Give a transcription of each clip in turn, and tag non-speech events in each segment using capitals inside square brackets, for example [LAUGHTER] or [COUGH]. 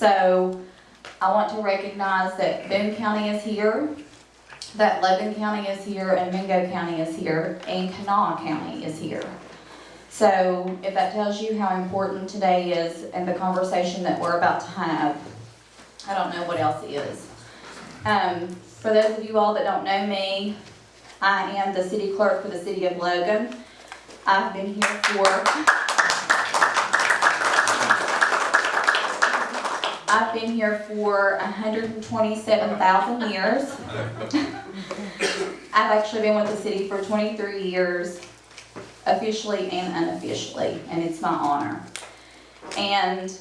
So I want to recognize that Boone County is here, that Logan County is here, and Mingo County is here, and Kanawha County is here. So if that tells you how important today is and the conversation that we're about to have, I don't know what else is. Um, for those of you all that don't know me, I am the city clerk for the city of Logan. I've been here for I've been here for hundred and twenty-seven thousand years. [LAUGHS] I've actually been with the city for twenty-three years, officially and unofficially, and it's my honor. And,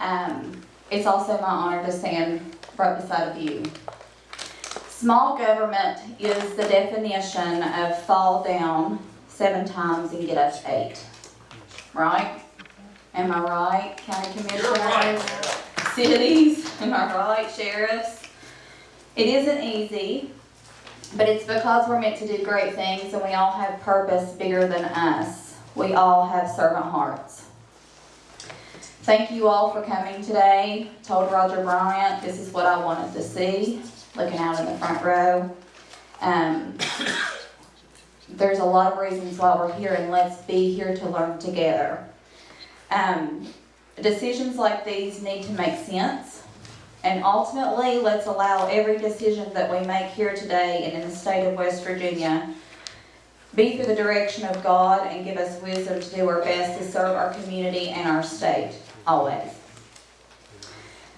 um, it's also my honor to stand right beside of you. Small government is the definition of fall down seven times and get up eight. Right? Am I right, county commissioners? Cities, am I right, sheriffs? It isn't easy, but it's because we're meant to do great things and we all have purpose bigger than us. We all have servant hearts. Thank you all for coming today. Told Roger Bryant, this is what I wanted to see, looking out in the front row. Um, there's a lot of reasons why we're here and let's be here to learn together. Um, decisions like these need to make sense. And ultimately, let's allow every decision that we make here today and in the state of West Virginia be through the direction of God and give us wisdom to do our best to serve our community and our state, always.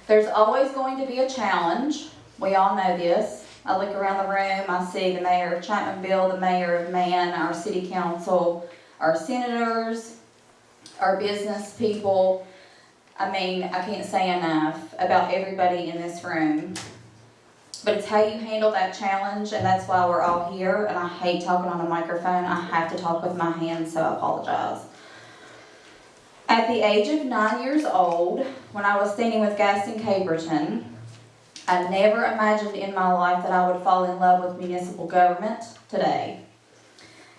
There's always going to be a challenge. We all know this. I look around the room, I see the mayor of Chapmanville, the mayor of Man, our city council, our senators, our business people. I mean, I can't say enough about everybody in this room. But it's how you handle that challenge, and that's why we're all here. And I hate talking on a microphone. I have to talk with my hands, so I apologize. At the age of nine years old, when I was standing with Gaston Caperton, I never imagined in my life that I would fall in love with municipal government today.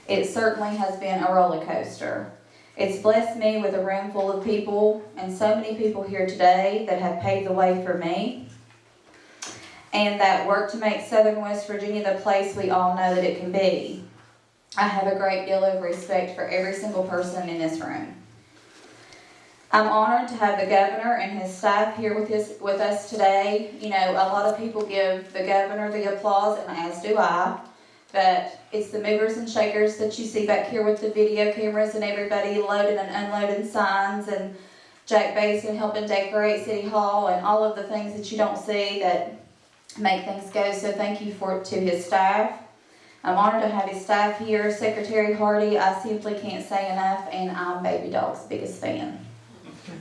It certainly has been a roller coaster. It's blessed me with a room full of people and so many people here today that have paved the way for me and that work to make Southern West Virginia the place we all know that it can be. I have a great deal of respect for every single person in this room. I'm honored to have the governor and his staff here with his, with us today. You know, a lot of people give the governor the applause, and as do I. But it's the movers and shakers that you see back here with the video cameras and everybody loading and unloading signs and Jack Basin helping decorate City Hall and all of the things that you don't see that make things go. So thank you for to his staff. I'm honored to have his staff here. Secretary Hardy, I simply can't say enough, and I'm Baby Dog's biggest fan.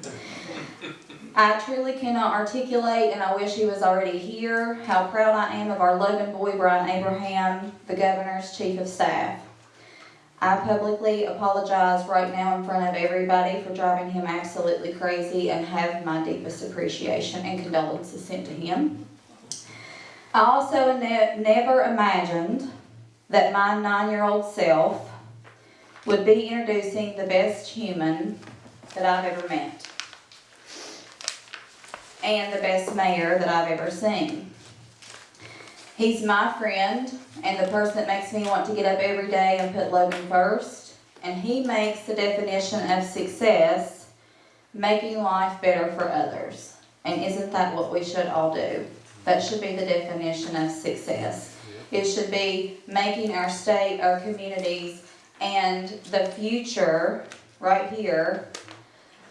[LAUGHS] I truly cannot articulate, and I wish he was already here, how proud I am of our Logan boy, Brian Abraham, the governor's chief of staff. I publicly apologize right now in front of everybody for driving him absolutely crazy and have my deepest appreciation and condolences sent to him. I also ne- never imagined that my nine-year-old self would be introducing the best human that I've ever met and the best mayor that I've ever seen. He's my friend and the person that makes me want to get up every day and put Logan first. And he makes the definition of success making life better for others. And isn't that what we should all do? That should be the definition of success. It should be making our state, our communities, and the future right here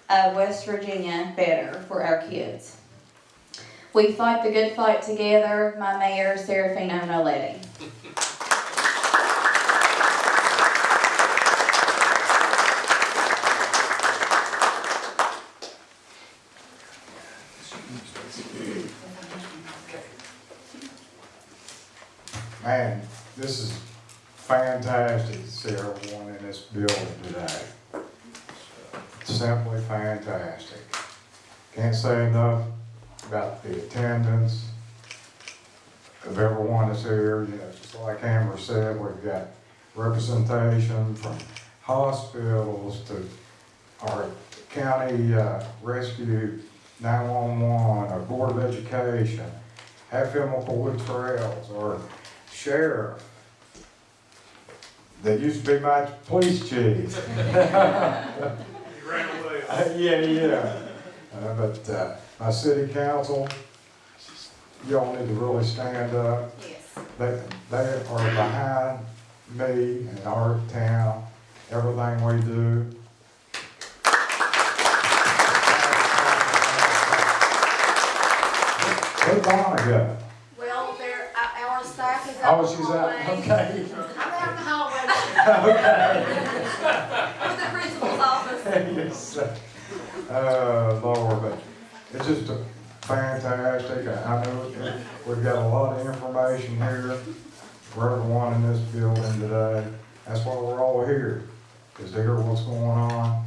of West Virginia better for our kids. We fight the good fight together, my mayor, Serafino Nolletti. Man, this is fantastic to see in this building today. Simply fantastic. Can't say enough about the attendance of everyone that's here. You know, just like Amber said, we've got representation from hospitals to our county uh, rescue nine-one-one, our Board of Education, Hatfield Wood Trails, or Sheriff. That used to be my police chief. [LAUGHS] You ran away. [LAUGHS] Yeah, yeah. Uh, But uh, my city council, y'all need to really stand up. Yes. They, they are behind me and our town, everything we do. Where's Donna go? Well, there, our staff is out Oh, she's out, okay. I'm out in the hallway [LAUGHS] Okay. with the principal's office. [LAUGHS] Yes. Uh, Lord, but it's just a fantastic, I know we've got a lot of information here for everyone in this building today. That's why we're all here, is to hear what's going on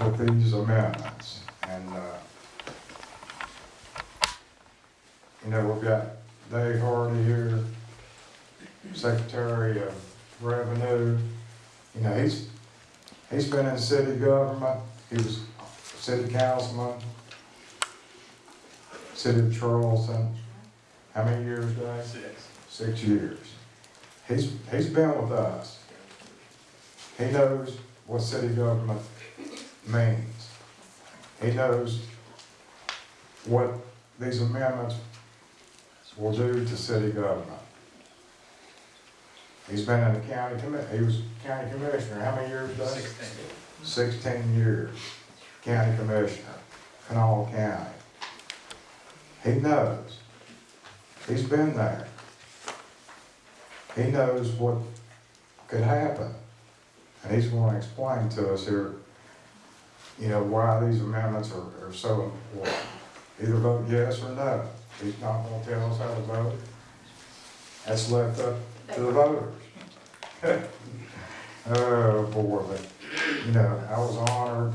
with these amendments. And, uh, you know, we've got Dave Hardy here, Secretary of Revenue. You know, he's, He's been in city government, he was city councilman, city of Charleston. Uh, how many years, Dave? Six. Six years. He's, he's been with us. He knows what city government means. He knows what these amendments will do to city government. He's been in the county he was county commissioner, how many years, Dave? Sixteen. sixteen years, county commissioner, Kanawha County. He knows. He's been there. He knows what could happen. And he's gonna explain to us here, you know, why these amendments are, are so important. Either vote yes or no. He's not gonna tell us how to vote. That's left up to the voters. [LAUGHS] Oh, boy, but you know, I was honored.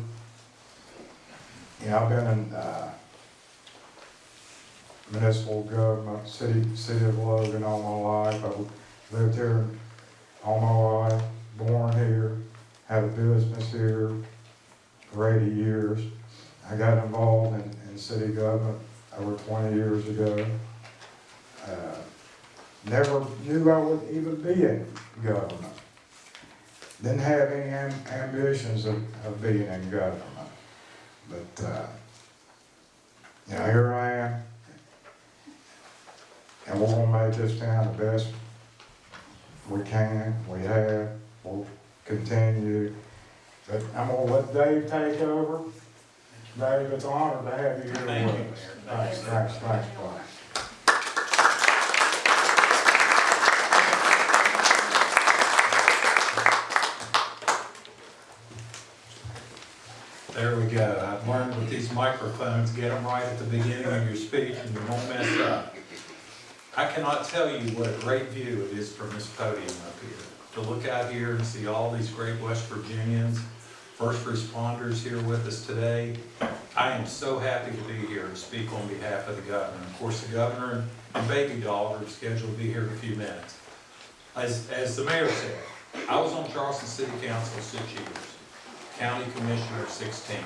You know, I've been in, uh, municipal government, city, city of Logan all my life. I've lived here all my life, born here, had a business here for eighty years. I got involved in, in city government over twenty years ago. Uh, Never knew I would even be in government didn't have any am- ambitions of, of being in government. But, uh, you know, here I am. And we're gonna make this town the best we can, we have, we'll continue. But I'm gonna let Dave take over. Dave, it's an honor to have you here Thank you, us. Mayor. Thanks, thanks, thanks, Brian. There we go. Uh, I've learned with these microphones, get them right at the beginning of your speech and you won't mess up. I cannot tell you what a great view it is from this podium up here. To look out here and see all these great West Virginians, first responders here with us today. I am so happy to be here and speak on behalf of the governor. Of course, the governor and Baby Dog are scheduled to be here in a few minutes. As, as the mayor said, I was on Charleston City Council six years county commissioner 16.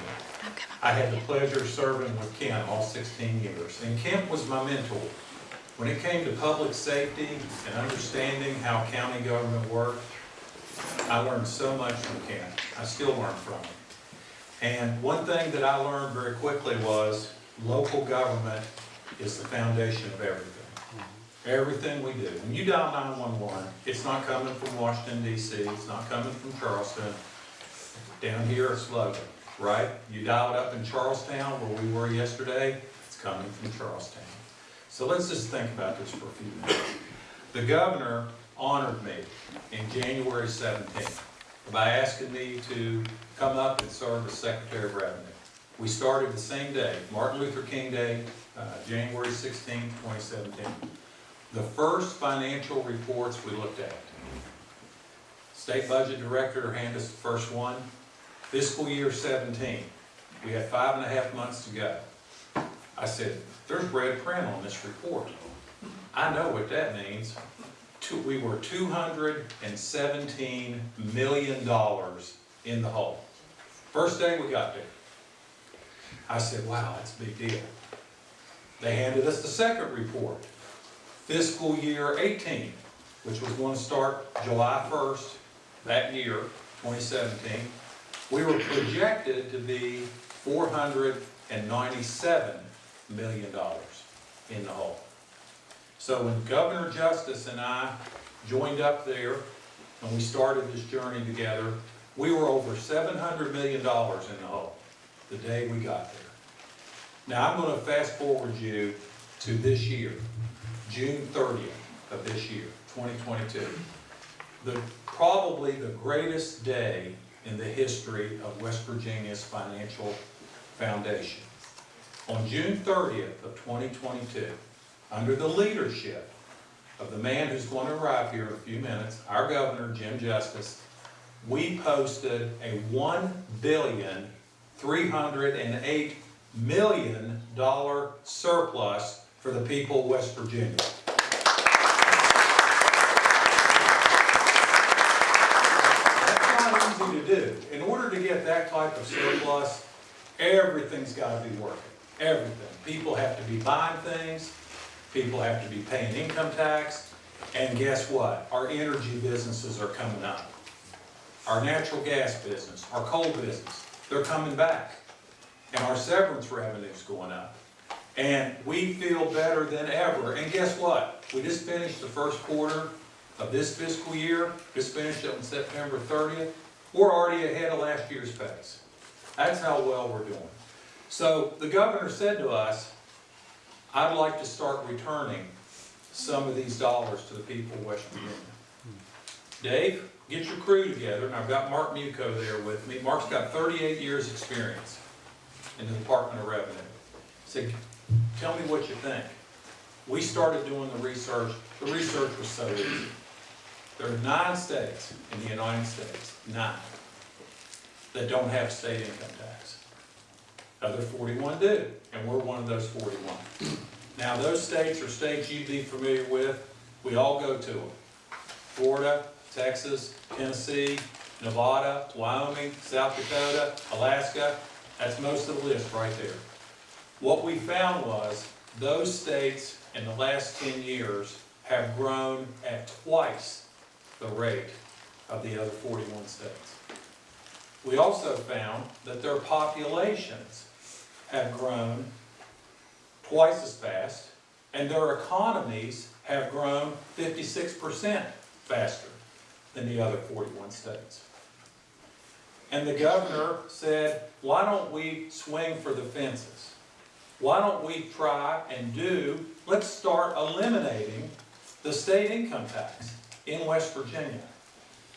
I had the pleasure of serving with Kent all 16 years, and Kent was my mentor. When it came to public safety and understanding how county government worked, I learned so much from Kent. I still learn from him. And one thing that I learned very quickly was local government is the foundation of everything. Mm-hmm. Everything we do. When you dial 911, it's not coming from Washington DC, it's not coming from Charleston, down here it's Logan, right? You dial it up in Charlestown, where we were yesterday, it's coming from Charlestown. So let's just think about this for a few minutes. The governor honored me in January seventeenth by asking me to come up and serve as Secretary of Revenue. We started the same day, Martin Luther King Day, uh, January 16, twenty seventeen. The first financial reports we looked at. State Budget Director handed us the first one, fiscal year seventeen. We had five and a half months to go. I said, there's red print on this report. I know what that means. We were two hundred and seventeen million dollars in the hole. First day we got there. I said, wow, that's a big deal. They handed us the second report, fiscal year eighteen, which was going to start July first that year, twenty seventeen. We were projected to be four hundred and ninety-seven million dollars in the hole. So when Governor Justice and I joined up there, and we started this journey together, we were over seven hundred million dollars in the hole the day we got there. Now, I'm gonna fast forward you to this year, June thirtieth of this year, twenty twenty-two. The, probably the greatest day in the history of West Virginia's financial foundation. On June thirtieth of twenty twenty-two, under the leadership of the man who's going to arrive here in a few minutes, our governor, Jim Justice, we posted a one billion, three hundred and eight million dollar surplus for the people of West Virginia. That's not easy to do. In order to get that type of surplus, everything's gotta be working, everything. People have to be buying things, people have to be paying income tax, and guess what? Our energy businesses are coming up. Our natural gas business, our coal business, they're coming back. And our severance revenue's going up. And we feel better than ever. And guess what? We just finished the first quarter of this fiscal year, just finished it on September thirtieth. We're already ahead of last year's pace. That's how well we're doing. So the governor said to us, I'd like to start returning some of these dollars to the people of West Virginia. Dave, get your crew together, and I've got Mark Muchow there with me. Mark's got thirty-eight years' experience in the Department of Revenue. Said, tell me what you think. We started doing the research, the research was so easy. There are nine states in the United States, nine, that don't have state income tax. Other forty-one do, and we're one of those forty-one. Now, those states are states you'd be familiar with, we all go to them. Florida, Texas, Tennessee, Nevada, Wyoming, South Dakota, Alaska, that's most of the list right there. What we found was, those states in the last ten years have grown at twice the rate of the other forty-one states. We also found that their populations have grown twice as fast, and their economies have grown fifty-six percent faster than the other forty-one states. And the governor said, why don't we swing for the fences? Why don't we try and do, let's start eliminating the state income tax in West Virginia.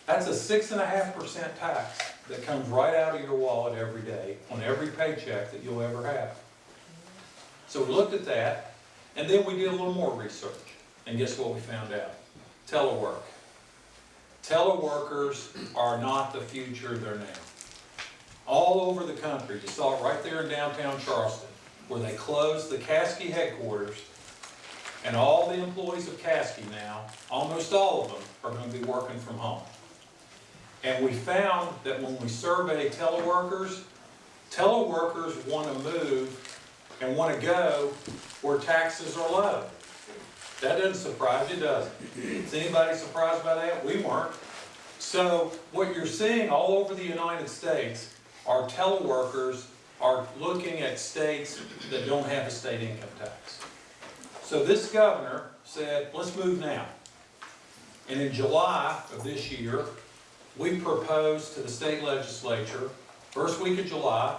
That's a six and a half percent tax that comes right out of your wallet every day on every paycheck that you'll ever have. So we looked at that, and then we did a little more research, and guess what we found out? Telework. Teleworkers are not the future, they're now. All over the country, you saw it right there in downtown Charleston, where they closed the Caskey headquarters, and all the employees of Caskey now, almost all of them, are gonna be working from home. And we found that when we survey teleworkers, teleworkers wanna move and want to go where taxes are low. That doesn't surprise you, does it? Is anybody surprised by that? We weren't. So what you're seeing all over the United States are teleworkers are looking at states that don't have a state income tax. So this governor said, let's move now. And in July of this year, we proposed to the state legislature, first week of July,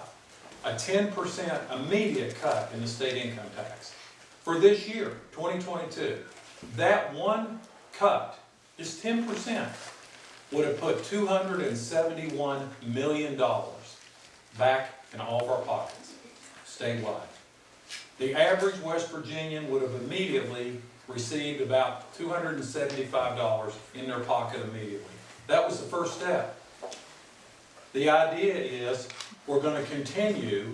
a ten percent immediate cut in the state income tax for this year, twenty twenty-two. That one cut, just ten percent, would have put two hundred and seventy-one million dollars back in all of our pockets, statewide. The average West Virginian would have immediately received about two hundred and seventy-five dollars in their pocket immediately. That was the first step. The idea is, we're gonna continue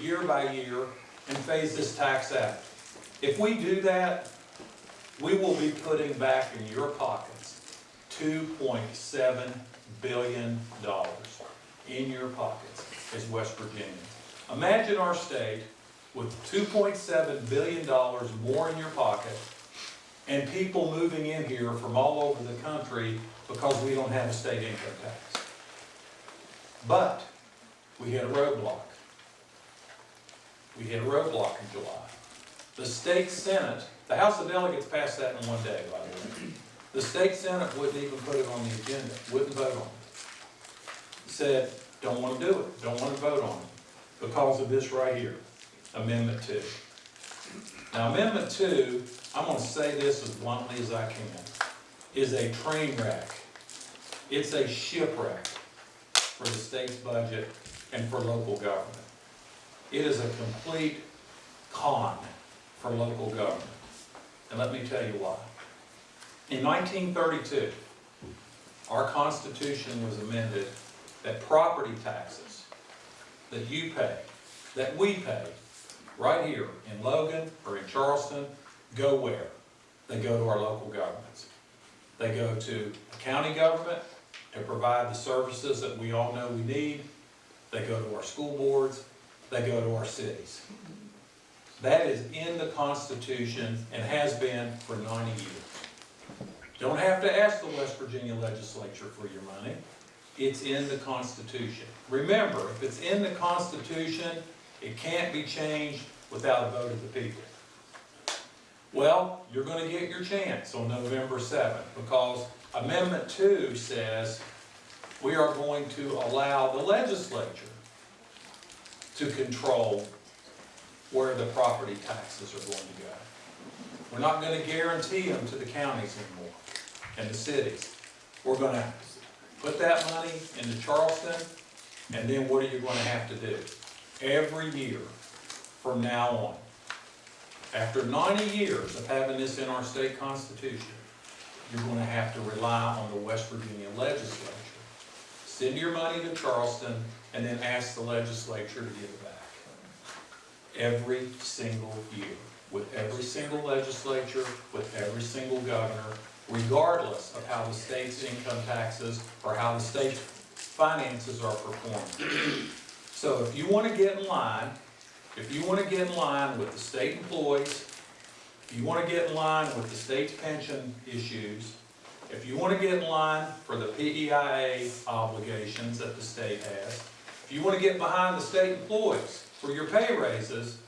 year by year and phase this tax out. If we do that, we will be putting back in your pockets two point seven billion dollars in your pockets as West Virginians. Imagine our state with two point seven billion dollars more in your pocket and people moving in here from all over the country because we don't have a state income tax. But we hit a roadblock. We hit a roadblock in July. The state senate, the House of Delegates passed that in one day, by the way. The state senate wouldn't even put it on the agenda, wouldn't vote on it. Said, don't wanna do it, don't wanna vote on it, because of this right here, Amendment Two. Now, Amendment Two, I'm gonna say this as bluntly as I can, is a train wreck. It's a shipwreck for the state's budget and for local government. It is a complete con for local government. And let me tell you why. In nineteen thirty-two, our Constitution was amended that property taxes that you pay, that we pay, right here in Logan or in Charleston, go where? They go to our local governments. They go to the county government to provide the services that we all know we need. They go to our school boards, they go to our cities. That is in the Constitution and has been for ninety years. Don't have to ask the West Virginia legislature for your money. It's in the Constitution. Remember, if it's in the Constitution, it can't be changed without a vote of the people. Well, you're gonna get your chance on November seventh, because Amendment Two says we are going to allow the legislature to control where the property taxes are going to go. We're not gonna guarantee them to the counties anymore and the cities. We're gonna put that money into Charleston, and then what are you gonna have to do? Every year from now on. After ninety years of having this in our state constitution, you're gonna have to rely on the West Virginia legislature. Send your money to Charleston, and then ask the legislature to give it back. Every single year, with every single legislature, with every single governor, regardless of how the state's income taxes or how the state's finances are performing. So if you wanna get in line, if you wanna get in line with the state employees, if you wanna get in line with the state's pension issues, if you wanna get in line for the PEIA obligations that the state has, if you wanna get behind the state employees for your pay raises,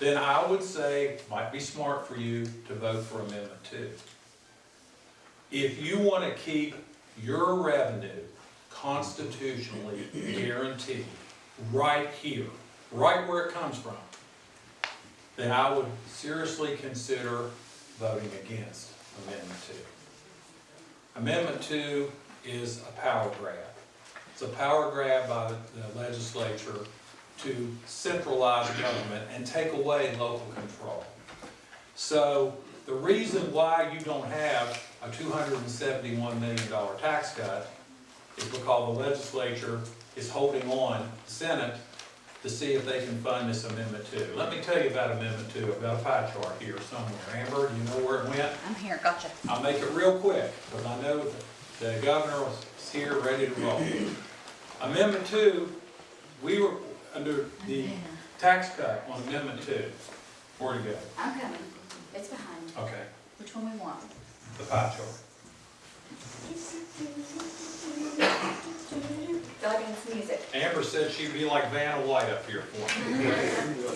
then I would say, might be smart for you to vote for Amendment Two. If you wanna keep your revenue constitutionally guaranteed, right here, right where it comes from, then I would seriously consider voting against Amendment Two. Amendment Two is a power grab. It's a power grab by the legislature to centralize government and take away local control. So the reason why you don't have a two hundred and seventy-one million dollar tax cut is because the legislature is holding on, the Senate, to see if they can fund this amendment two. Let me tell you about amendment two, I've got a pie chart here somewhere. Amber, do you know where it went? I'm here, gotcha. I'll make it real quick, because I know the governor was here, ready to roll. Amendment two, we were under the oh, tax cut on amendment two. Where'd it go? I'm coming. It's behind me. Okay, Which one we want? the pie chart. [LAUGHS] Doggins music. Amber said she'd be like Vanna White up here for me.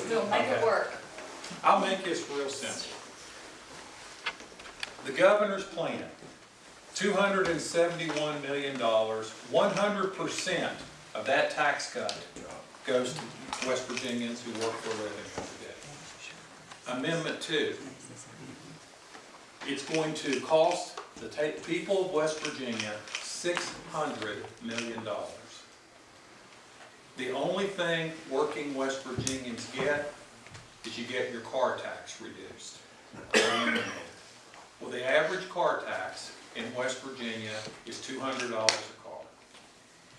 We'll make it work. I'll make this real simple. The governor's plan, two hundred and seventy-one million dollars, one hundred percent of that tax cut goes to West Virginians who work for a living every day. Amendment two, it's going to cost the people of West Virginia six hundred million dollars. The only thing working West Virginians get is you get your car tax reduced. Well, the average car tax in West Virginia is two hundred dollars a car.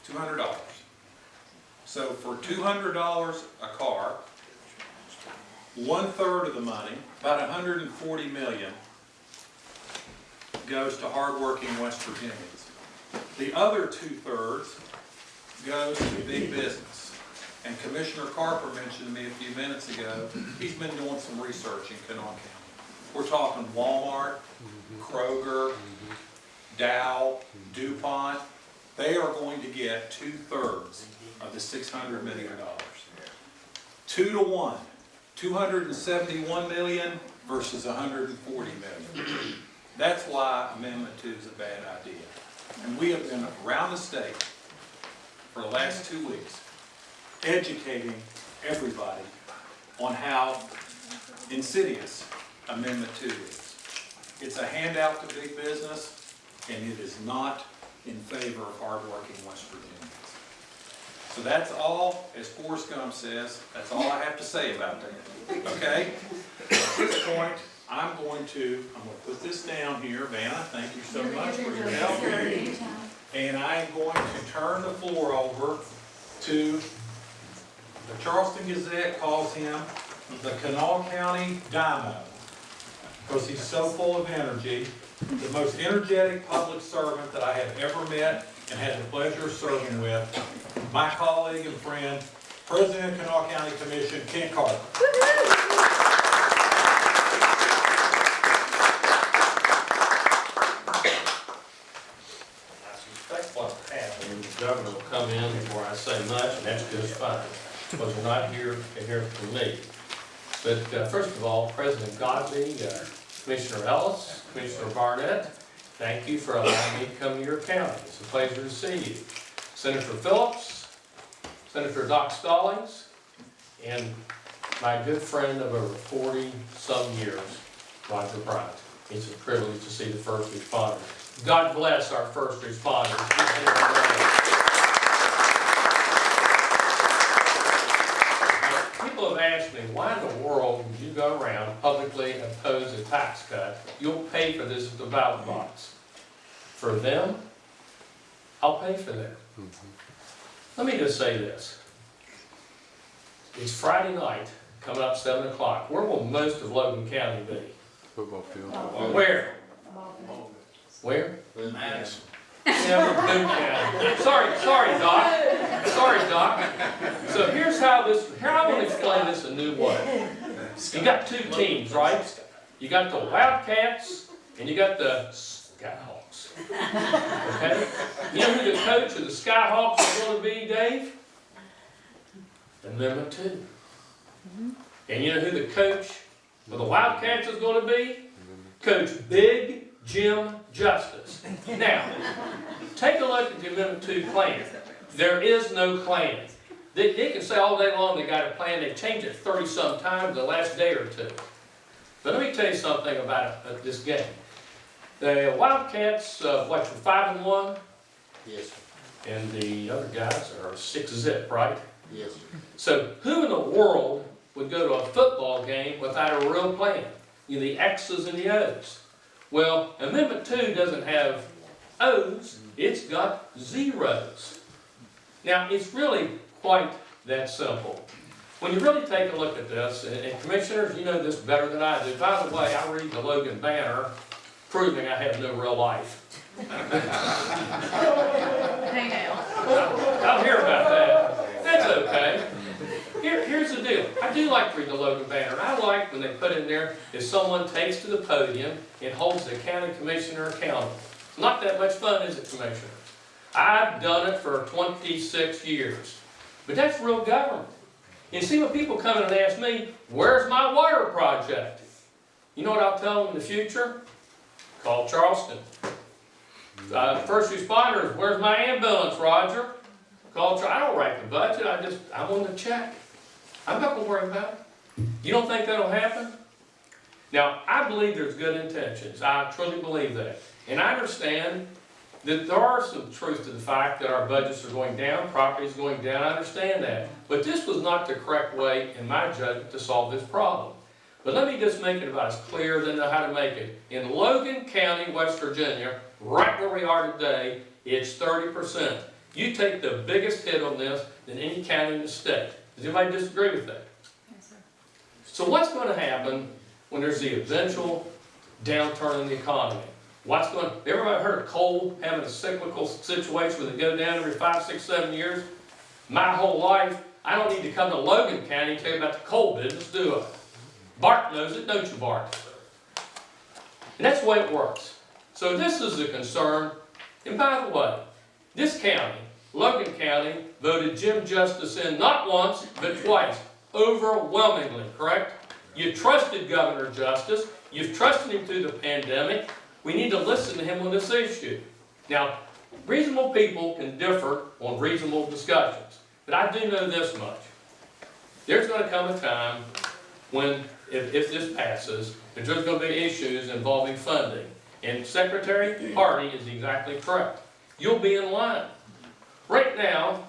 Two hundred dollars. So for two hundred dollars a car, one-third of the money, about 140 million, goes to hardworking West Virginians. The other two-thirds goes to big business. And Commissioner Carper mentioned to me a few minutes ago, he's been doing some research in Kanawha County. We're talking Walmart, Kroger, Dow, DuPont. They are going to get two-thirds of the six hundred million dollars. Two to one, two hundred and seventy-one million versus hundred and forty million. That's why Amendment Two is a bad idea. And we have been around the state for the last two weeks, educating everybody on how insidious Amendment Two is. It's a handout to big business, and it is not in favor of hardworking West Virginians. So that's all, as Forrest Gump says, that's all I have to say about that, okay? At this point, I'm going to, I'm gonna put this down here, Vanna, thank you so much for your help. And I am going to turn the floor over to, the Charleston Gazette calls him the Kanawha County Dynamo. Because he's so full of energy, the most energetic public servant that I have ever met and had the pleasure of serving with, my colleague and friend, President of Kanawha County Commission, Kent Carper. I suspect what's happening, the governor will come in before I say much, and that's just fine, because we're not here to hear from me. But uh, first of all, President Godby, uh, Commissioner Ellis, Commissioner Barnett, thank you for allowing me to come to your county. It's a pleasure to see you. Senator Phillips, Senator Doc Stollings, and my good friend of over forty-some years, Roger Bryant. It's a privilege to see the first responders. God bless our first responders. Now, People have asked me, why in the world would you go around publicly oppose a tax cut? You'll pay for this at the ballot box. For them, I'll pay for that. Mm-hmm. Let me just say this. It's Friday night, coming up seven o'clock. Where will most of Logan County be? Football field. Where? Where? Yeah, Boone County. Sorry, sorry, Doc. Sorry, Doc. So here's how this, here I want to explain this a new way. You got two teams, right? You got the Wildcats and you got the Skyhawks. Okay? You know who the coach of the Skyhawks is going to be, Dave? Amendment two. And you know who the coach of the Wildcats is going to be? Coach Big Jim Justice. Now, take a look at the Amendment Two plan. There is no plan. They, they can say all day long they got a plan, they changed it thirty-some times the last day or two. But let me tell you something about uh, this game. The Wildcats, uh, what, you're five and one, Yes, and the other guys are six zip, right? yes. So who in the world would go to a football game without a real plan? You know, the X's and the O's. Well, Amendment Two doesn't have O's, it's got zeros. Now, it's really quite that simple. When you really take a look at this, and and commissioners, you know this better than I do. By the way, I read the Logan Banner, proving I have no real life. Hey now. I'll hear about that. That's okay. Here, here's the deal. I do like to read the Logan Banner. and I like when they put in there, if someone takes to the podium and holds the county commissioner accountable. It's not that much fun, is it, Commissioner? I've done it for twenty-six years. But that's real government. You see, when people come in and ask me, where's my water project? You know what I'll tell them in the future? Call Charleston. Uh, first responders, where's my ambulance, Roger? Call, Char- I don't write the budget, I just, I'm on the check. I'm not gonna worry about it. You don't think that'll happen? Now, I believe there's good intentions, I truly believe that. And I understand that there are some truth to the fact that our budgets are going down, property is going down, I understand that. But this was not the correct way, in my judgment, to solve this problem. But let me just make it about as clear as I know how to make it. In Logan County, West Virginia, right where we are today, it's thirty percent. You take the biggest hit on this than any county in the state. Does anybody disagree with that? So what's gonna happen when there's the eventual downturn in the economy? What's going, everybody heard of coal having a cyclical situation where they go down every five, six, seven years? My whole life, I don't need to come to Logan County and tell you about the coal business, do I? Bart knows it, don't you, Bart? And that's the way it works. So this is a concern, and by the way, this county, Logan County, voted Jim Justice in not once, but twice, overwhelmingly, correct? You trusted Governor Justice, you've trusted him through the pandemic, we need to listen to him on this issue. Now, reasonable people can differ on reasonable discussions, but I do know this much. There's gonna come a time when, if, if this passes, there's gonna be issues involving funding. And Secretary Hardy is exactly correct. You'll be in line. Right now,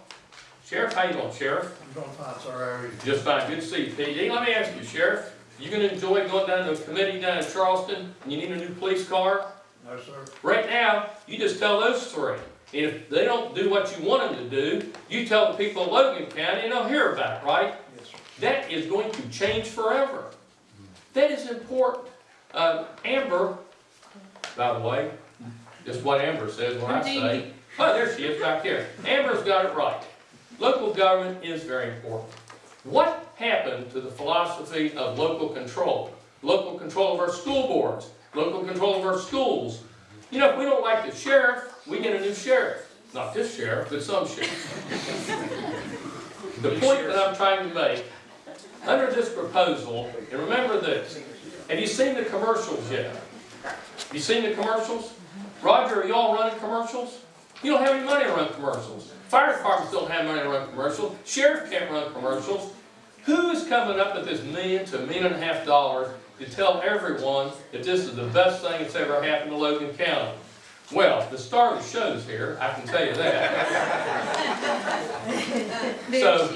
Sheriff, how you doing, Sheriff? I'm doing fine, sir, how are you? Just fine, good to see you, PD. Let me ask you, Sheriff, you gonna enjoy going down to a committee down in Charleston, and you need a new police car? No, sir. Right now, you just tell those three. And if they don't do what you want them to do, you tell the people of Logan County and they'll hear about it, right? Yes, sir. That is going to change forever. That is important. Uh, Amber, by the way, just what Amber says when I say. Oh, there she is back here. Amber's got it right. Local government is very important. What happened to the philosophy of local control? Local control of our school boards, local control of our schools. You know, if we don't like the sheriff, we get a new sheriff. Not this sheriff, but some sheriff. The point that I'm trying to make, under this proposal, and remember this, have you seen the commercials yet? Have you seen the commercials? Roger, are y'all running commercials? You don't have any money to run commercials. Fire departments don't have money to run commercials. Sheriff can't run commercials. Who is coming up with this million to a million and a half dollars to tell everyone that this is the best thing that's ever happened to Logan County? Well, the star of the show's here, I can tell you that. [LAUGHS] So,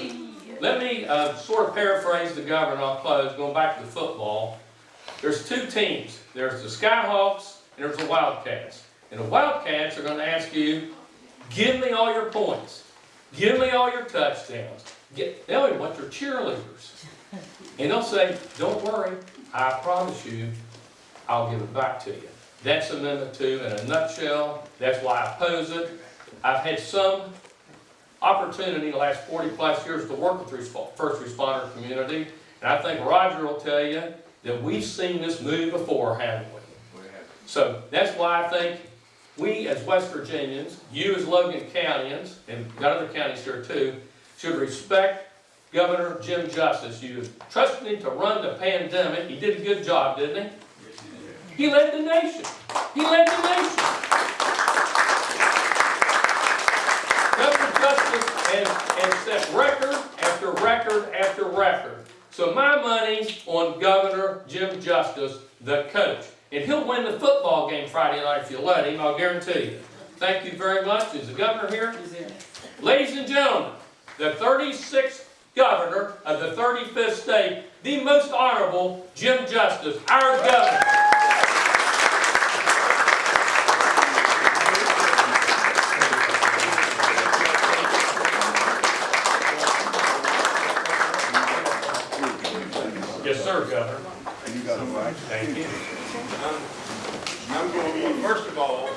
let me uh, sort of paraphrase the governor, I'll close, going back to the football. There's two teams. There's the Skyhawks and there's the Wildcats. And the Wildcats are gonna ask you, give me all your points. Give me all your touchdowns. Get, they'll even want your cheerleaders. And they'll say, don't worry, I promise you, I'll give it back to you. That's Amendment Two in a nutshell. That's why I oppose it. I've had some opportunity the last forty plus years to work with the first responder community. And I think Roger will tell you that we've seen this move before, haven't we? So that's why I think we as West Virginians, you as Logan Countyans, and got other counties here too, should respect Governor Jim Justice. You trusted him to run the pandemic. He did a good job, didn't he? He led the nation. He led the nation. Governor Justice has, has set record after record after record. So my money's on Governor Jim Justice, the coach. And he'll win the football game Friday night if you let him, I'll guarantee you. Thank you very much. Is the governor here? Ladies and gentlemen, the 36th governor of the 35th state, the most honorable Jim Justice, our governor. Yes, sir, Governor. You got it right. Thank you. I'm going, to first of all,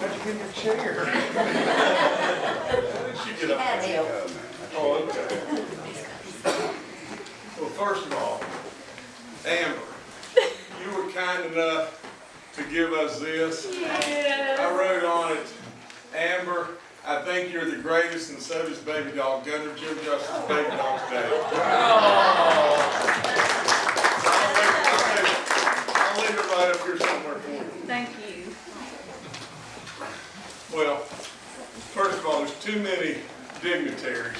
how'd you get your chair? [LAUGHS] She get up there. Oh, okay. Well, first of all, Amber, you were kind enough to give us this. I wrote on it, Amber, I think you're the greatest and so does Baby Dog, Governor Jim Justice, Baby Dog Day. I'll leave it right up here somewhere for you. Thank you. Well, first of all, there's too many dignitaries,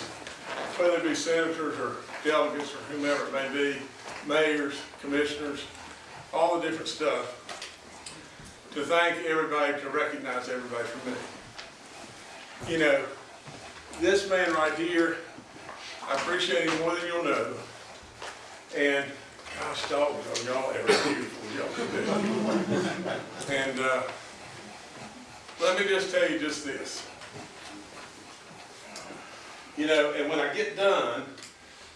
whether it be senators or delegates or whomever it may be, mayors, commissioners, all the different stuff, to thank everybody, to recognize everybody for me. You know, this man right here, I appreciate him more than you'll know. And gosh, dog, are y'all ever beautiful, y'all. And, uh, let me just tell you just this. You know, and when I get done,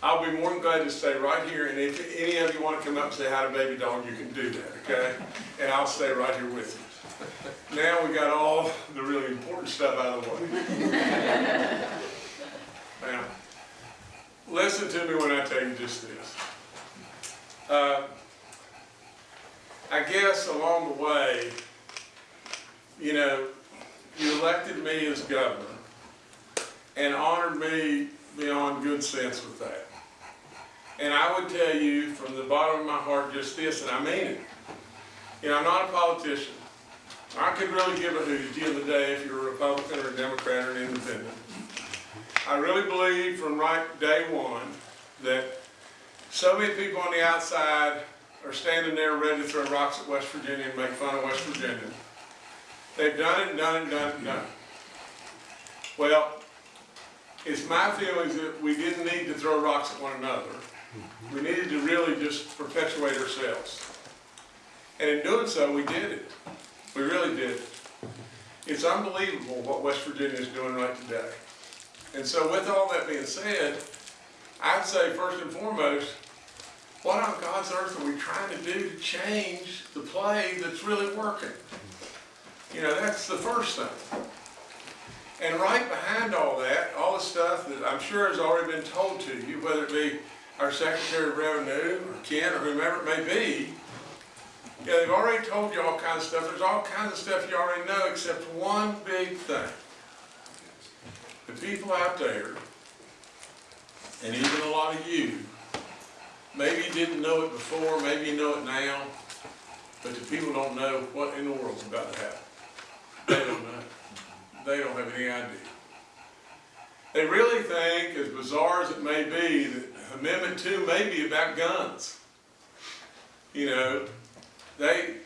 I'll be more than glad to stay right here, and if any of you want to come up and say hi to baby dog, you can do that, okay? And I'll stay right here with you. Now we got all the really important stuff out of the way. Now, listen to me when I tell you just this. Uh, I guess along the way, you know, you elected me as governor and honored me beyond good sense with that. And I would tell you from the bottom of my heart just this, and I mean it. You know, I'm not a politician. I could really give a hoot at the of the day if you're a Republican or a Democrat or an independent. I really believe from right day one that so many people on the outside are standing there ready to throw rocks at West Virginia and make fun of West Virginia. They've done it and done it and done it and done it. Well, it's my feelings that we didn't need to throw rocks at one another. We needed to really just perpetuate ourselves. And in doing so, we did it. We really did. It's unbelievable what West Virginia is doing right today. And so with all that being said, I'd say first and foremost, what on God's earth are we trying to do to change the play that's really working? You know, that's the first thing. And right behind all that, all the stuff that I'm sure has already been told to you, whether it be our Secretary of Revenue or Kent or whomever it may be, yeah, they've already told you all kinds of stuff. There's all kinds of stuff you already know except one big thing. The people out there, and even a lot of you, maybe you didn't know it before, maybe you know it now, but the people don't know what in the world's about to happen. They don't know. They don't have any idea. They really think, as bizarre as it may be, that Amendment Two may be about guns. You know, they,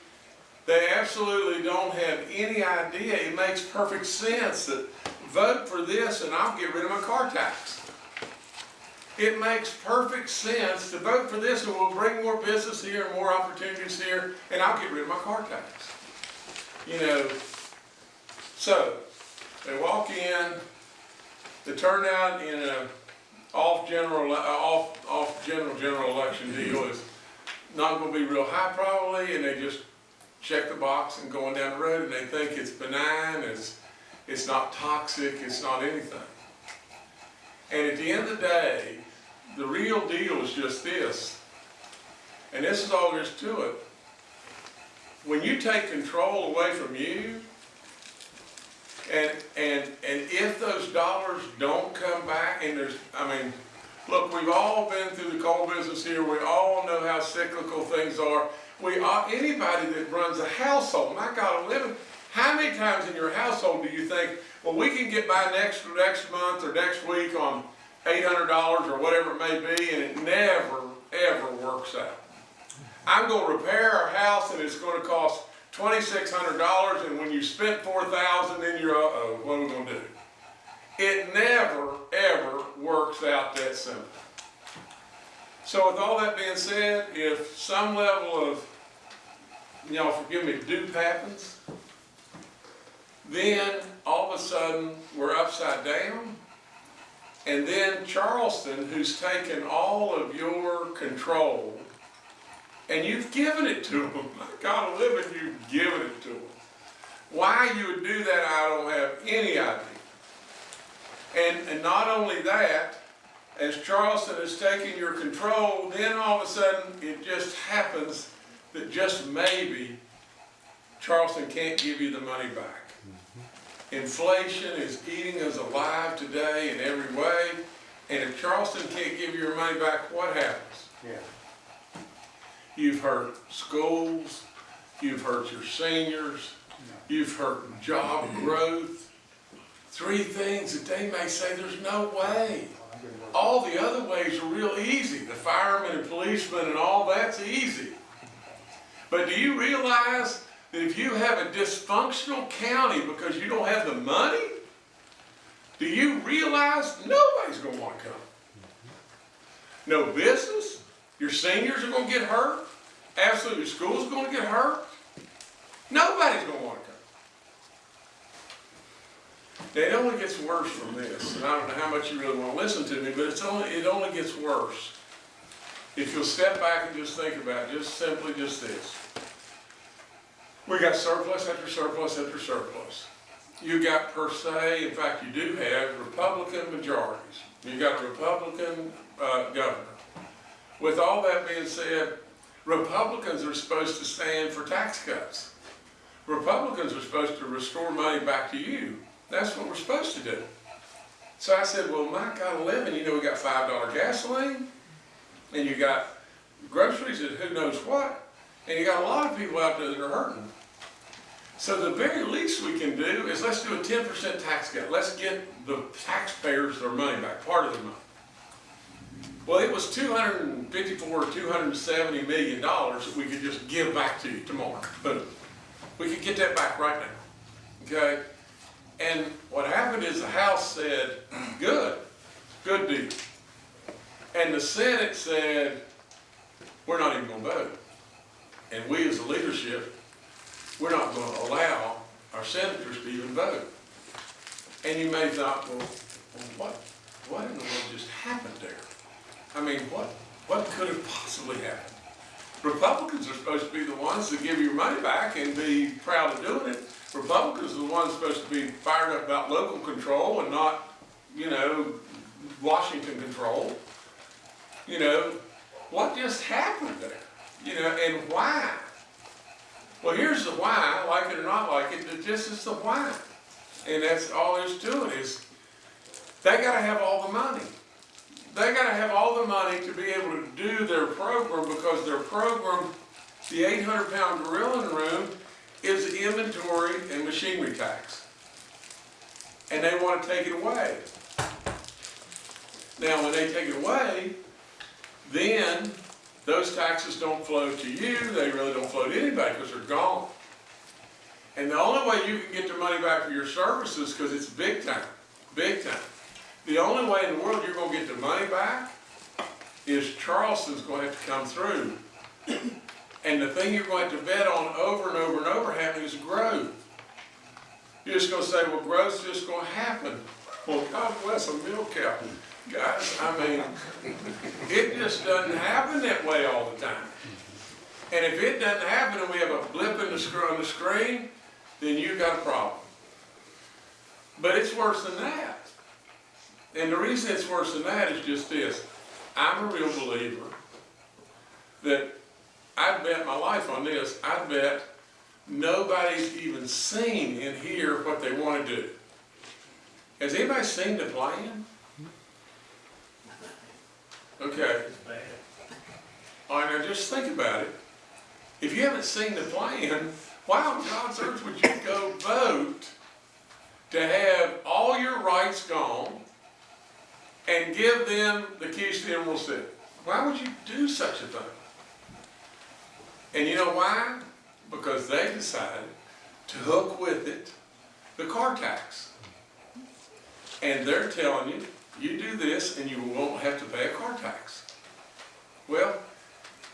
they absolutely don't have any idea. It makes perfect sense that vote for this and I'll get rid of my car tax. It makes perfect sense to vote for this and we'll bring more business here and more opportunities here and I'll get rid of my car tax. You know, so they walk in, the turnout in a off general, uh, off, off general, general election deal is not gonna be real high probably, and they just check the box and going down the road, and they think it's benign, it's, it's not toxic, it's not anything. And at the end of the day, the real deal is just this, and this is all there is to it. When you take control away from you, and, and, and if those dollars don't come back, and there's, I mean, Look, we've all been through the coal business here. We all know how cyclical things are. We all, anybody that runs a household, my God, of living, how many times in your household do you think, well, we can get by next next month or next week on eight hundred dollars or whatever it may be, and it never ever works out. I'm going to repair a house, and it's going to cost twenty six hundred dollars, and when you spent four thousand, then you're, uh oh, what are we going to do? It never, ever works out that simple. So with all that being said, if some level of, y'all forgive me, dupe happens, then all of a sudden we're upside down. And then Charleston, who's taken all of your control, and you've given it to them. [LAUGHS] My God living, you've given it to them. Why you would do that, I don't have any idea. And, and not only that, as Charleston has taken your control, then all of a sudden it just happens that just maybe Charleston can't give you the money back. Inflation is eating us alive today in every way, and if Charleston can't give you your money back, what happens? Yeah. You've hurt schools, you've hurt your seniors, you've hurt job [CLEARS THROAT] growth. Three things that they may say there's no way. All the other ways are real easy. The firemen and policemen and all that's easy. But do you realize that if you have a dysfunctional county because you don't have the money, do you realize nobody's going to want to come? No business. Your seniors are going to get hurt. Absolutely, your school's going to get hurt. Nobody's going to want to come. Now, it only gets worse from this, and I don't know how much you really want to listen to me, but it's only, it only gets worse. If you'll step back and just think about it, just simply just this. We got surplus after surplus after surplus. You got per se, in fact, you do have Republican majorities. You got a Republican uh, governor. With all that being said, Republicans are supposed to stand for tax cuts. Republicans are supposed to restore money back to you. That's what we're supposed to do. So I said, well, my God, eleven, you know, we got five dollar gasoline, and you got groceries and who knows what, and you got a lot of people out there that are hurting. So the very least we can do is let's do a ten percent tax cut. Let's get the taxpayers their money back, part of their money. Well, it was 254 or 270 million dollars that we could just give back to you tomorrow. Boom. We could get that back right now. Okay? And what happened is the House said, good, good deal. And the Senate said, we're not even gonna vote. And we as a leadership, we're not gonna allow our senators to even vote. And you may thought, well, what, what in the world just happened there? I mean, what, what could have possibly happened? Republicans are supposed to be the ones that give your money back and be proud of doing it. Republicans are the ones supposed to be fired up about local control and not, you know, Washington control. You know, what just happened there? You know, and why? Well, here's the why, like it or not like it, just is the why. And that's all there's to it is, they gotta have all the money. They gotta have all the money to be able to do their program because their program, the eight hundred pound gorilla in room, is the inventory and machinery tax. And they wanna take it away. Now, when they take it away, then those taxes don't flow to you, they really don't flow to anybody because they're gone. And the only way you can get the money back for your services, because it's big time, big time. The only way in the world you're gonna get the money back is Charleston's gonna have to come through. And the thing you're going to bet on over and over and over happening is growth. You're just gonna say, well, growth's just gonna happen. Well, God bless a milk cow. Guys, I mean, it just doesn't happen that way all the time. And if it doesn't happen and we have a blip in the on the screen, then you've got a problem. But it's worse than that. And the reason it's worse than that is just this. I'm a real believer that I'd bet my life on this. I'd bet nobody's even seen in here what they want to do. Has anybody seen the plan? Okay. All right, now just think about it. If you haven't seen the plan, why on God's earth would you go vote to have all your rights gone and give them the keys to the Emerald City? Why would you do such a thing? And you know why? Because they decided to hook with it the car tax. And they're telling you, you do this and you won't have to pay a car tax. Well,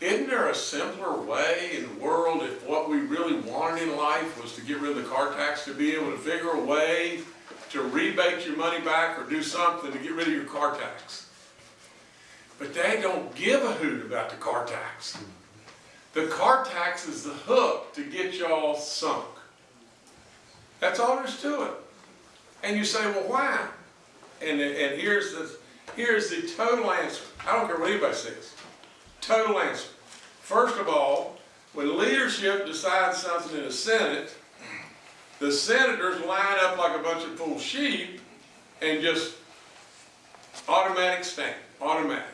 isn't there a simpler way in the world if what we really wanted in life was to get rid of the car tax, to be able to figure a way to rebate your money back or do something to get rid of your car tax? But they don't give a hoot about the car tax. The car tax is the hook to get y'all sunk. That's all there's to it. And you say, well, why? And, and here's the, here's the total answer. I don't care what anybody says. Total answer. First of all, when leadership decides something in the Senate, the senators line up like a bunch of fool sheep and just automatic stamp, automatic.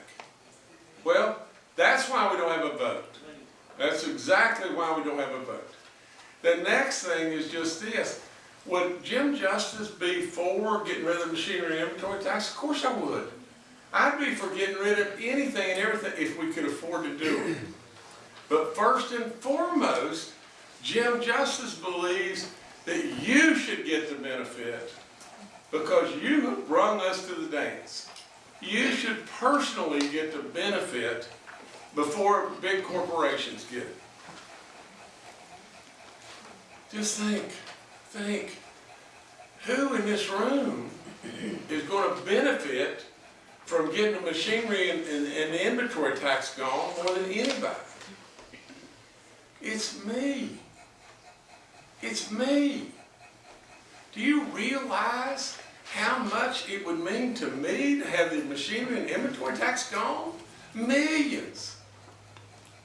Well, that's why we don't have a vote. That's exactly why we don't have a vote. The next thing is just this. Would Jim Justice be for getting rid of the machinery inventory tax? Of course I would. I'd be for getting rid of anything and everything if we could afford to do it. But first and foremost, Jim Justice believes that you should get the benefit because you have brung us to the dance. You should personally get the benefit before big corporations get it. Just think, think, who in this room is going to benefit from getting the machinery and, and, and the inventory tax gone more than anybody? It's me. It's me. Do you realize how much it would mean to me to have the machinery and inventory tax gone? Millions.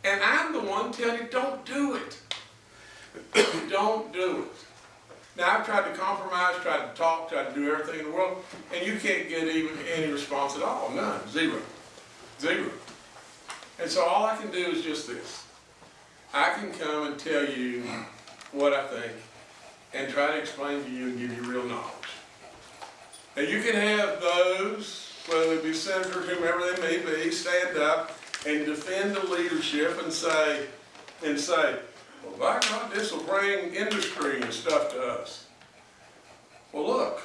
And I'm the one telling you, don't do it. [COUGHS] Don't do it. Now, I've tried to compromise, tried to talk, tried to do everything in the world, and you can't get even any response at all, none, zero, zero. And so all I can do is just this. I can come and tell you what I think and try to explain to you and give you real knowledge. Now, you can have those, whether it be senators, whomever they may be, stand up and defend the leadership and say, and say, well, by God, this will bring industry and stuff to us. Well, look,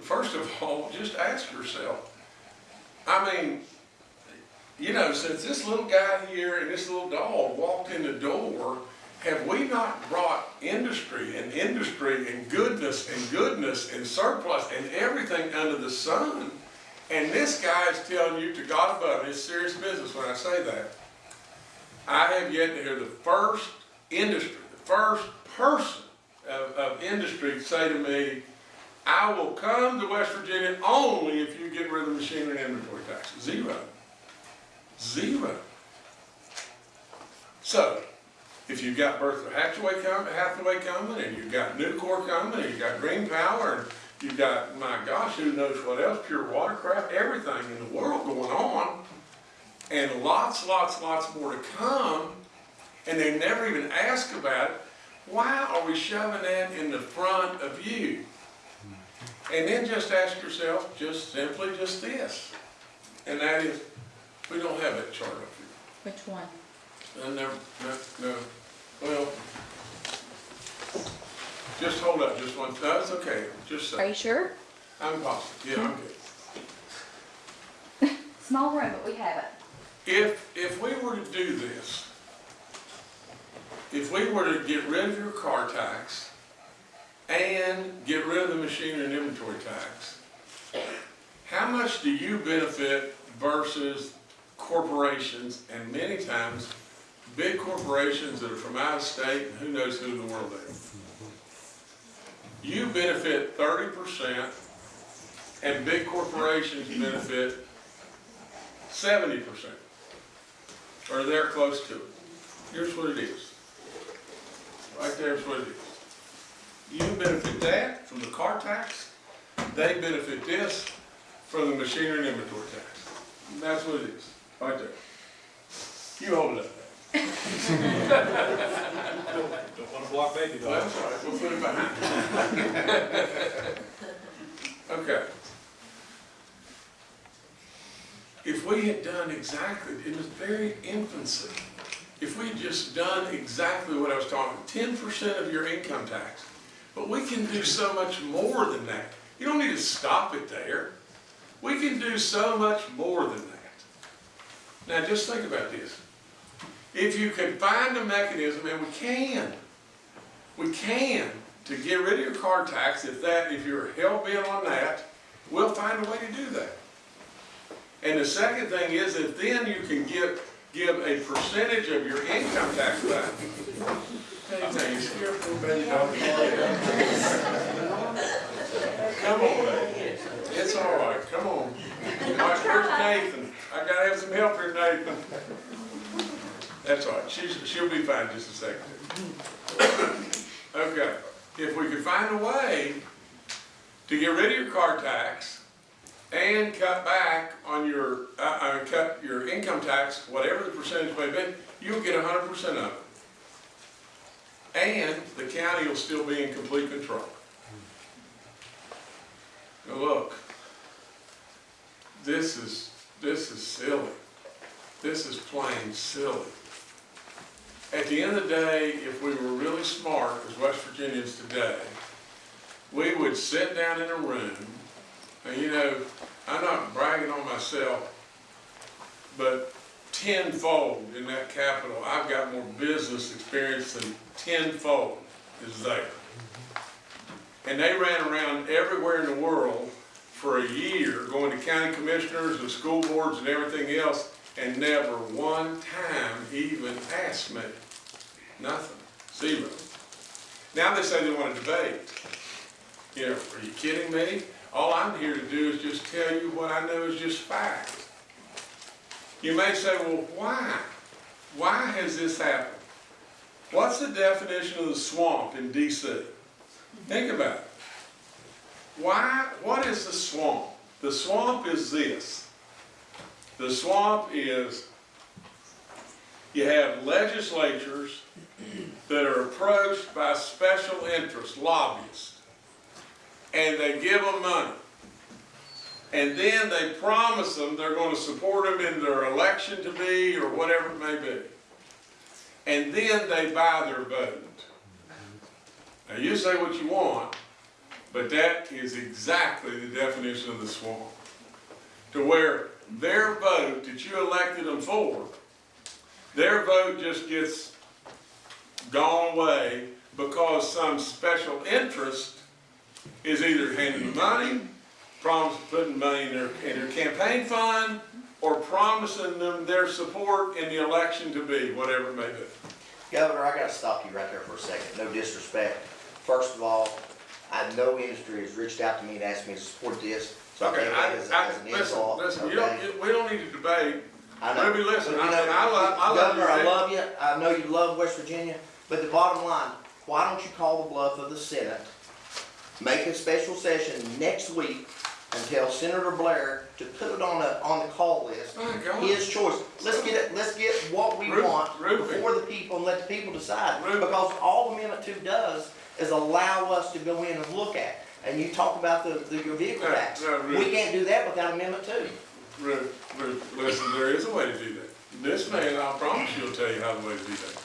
first of all, just ask yourself. I mean, you know, since this little guy here and this little dog walked in the door, have we not brought industry and industry and goodness and goodness and surplus and everything under the sun? And this guy is telling you to God above, it's serious business when I say that. I have yet to hear the first industry, the first person of, of industry say to me, I will come to West Virginia only if you get rid of the machinery and inventory tax. Zero. Zero. So, if you've got Bertha Hathaway coming, Hathaway coming, and you've got Nucor coming, and you've got Green Power, and you've got, my gosh, who knows what else, pure watercraft, everything in the world going on, and lots, lots, lots more to come, and they never even ask about it, why are we shoving that in the front of you? And then just ask yourself, just simply just this, and that is, we don't have that chart up here. Which one? Uh, no, no, no, well, just hold up, just one, no, it's okay, just say. Are you sure? I'm positive, yeah, I'm good. [LAUGHS] Small room, but we have it. If, if we were to do this, if we were to get rid of your car tax and get rid of the machinery and inventory tax, how much do you benefit versus corporations and many times big corporations that are from out of state and who knows who in the world they are? You benefit thirty percent and big corporations benefit seventy percent or they're close to it. Here's what it is. Right there's what it is. You benefit that from the car tax, they benefit this from the machinery and inventory tax. And that's what it is, right there. You hold it up. Don't wanna block baby Well, that's all right, we'll put it behind. [LAUGHS] Okay. If we had done exactly, it was very infancy. If we just done exactly what I was talking, ten percent of your income tax. But we can do so much more than that. You don't need to stop it there. We can do so much more than that. Now, just think about this. If you can find a mechanism, and we can, we can, to get rid of your car tax, if that, if you're hell bent on that, we'll find a way to do that. And the second thing is that then you can give, give a percentage of your income tax back. Baby. Come on, baby. It's all right, come on. Right, where's Nathan? I gotta have some help here, Nathan. That's all right, she's, she'll be fine just a second. Okay, if we could find a way to get rid of your car tax and cut back on your, uh, uh, cut your income tax, whatever the percentage may be, you'll get hundred percent of it. And the county will still be in complete control. Now, look, this is, this is silly. This is plain silly. At the end of the day, if we were really smart as West Virginians today, we would sit down in a room, and you know, I'm not bragging on myself, but tenfold in that capital, I've got more business experience than tenfold is there. And they ran around everywhere in the world for a year, going to county commissioners and school boards and everything else, and never one time even asked me. Nothing, zero. Now they say they want to debate. You know, are you kidding me? All I'm here to do is just tell you what I know is just fact. You may say, well, why? Why has this happened? What's the definition of the swamp in DC? Think about it. Why, what is the swamp? The swamp is this. The swamp is, you have legislatures that are approached by special interests, lobbyists, and they give them money. And then they promise them they're gonna support them in their election to be, or whatever it may be. And then they buy their vote. Now, you say what you want, but that is exactly the definition of the swamp. To where their vote that you elected them for, their vote just gets gone away because some special interest is either handing them money, promise putting money in their, in their campaign fund, or promising them their support in the election to be, whatever it may be. Governor, I gotta stop you right there for a second, no disrespect. First of all, I know industry has reached out to me and asked me to support this, so Okay, take I, as, I, as an listen, insult, listen, you don't, you- we don't need to debate. I know. Ruby, listen, But I know, I love- I love you, Governor, I love you, I know you love West Virginia, but the bottom line, why don't you call the bluff of the Senate? Make a special session next week and tell Senator Blair to put it on a, on the call list. God. His choice. Let's get it, let's get what we Ruth- want Ruthie. before the people and let the people decide. Ruthie. Because all Amendment Two does is allow us to go in and look at. And you talk about the, the, your vehicle No, tax. no, We can't do that without Amendment Two. Ruth, Ruth, listen, there is a way to do that. This man, I promise you, will tell you how the way to do that.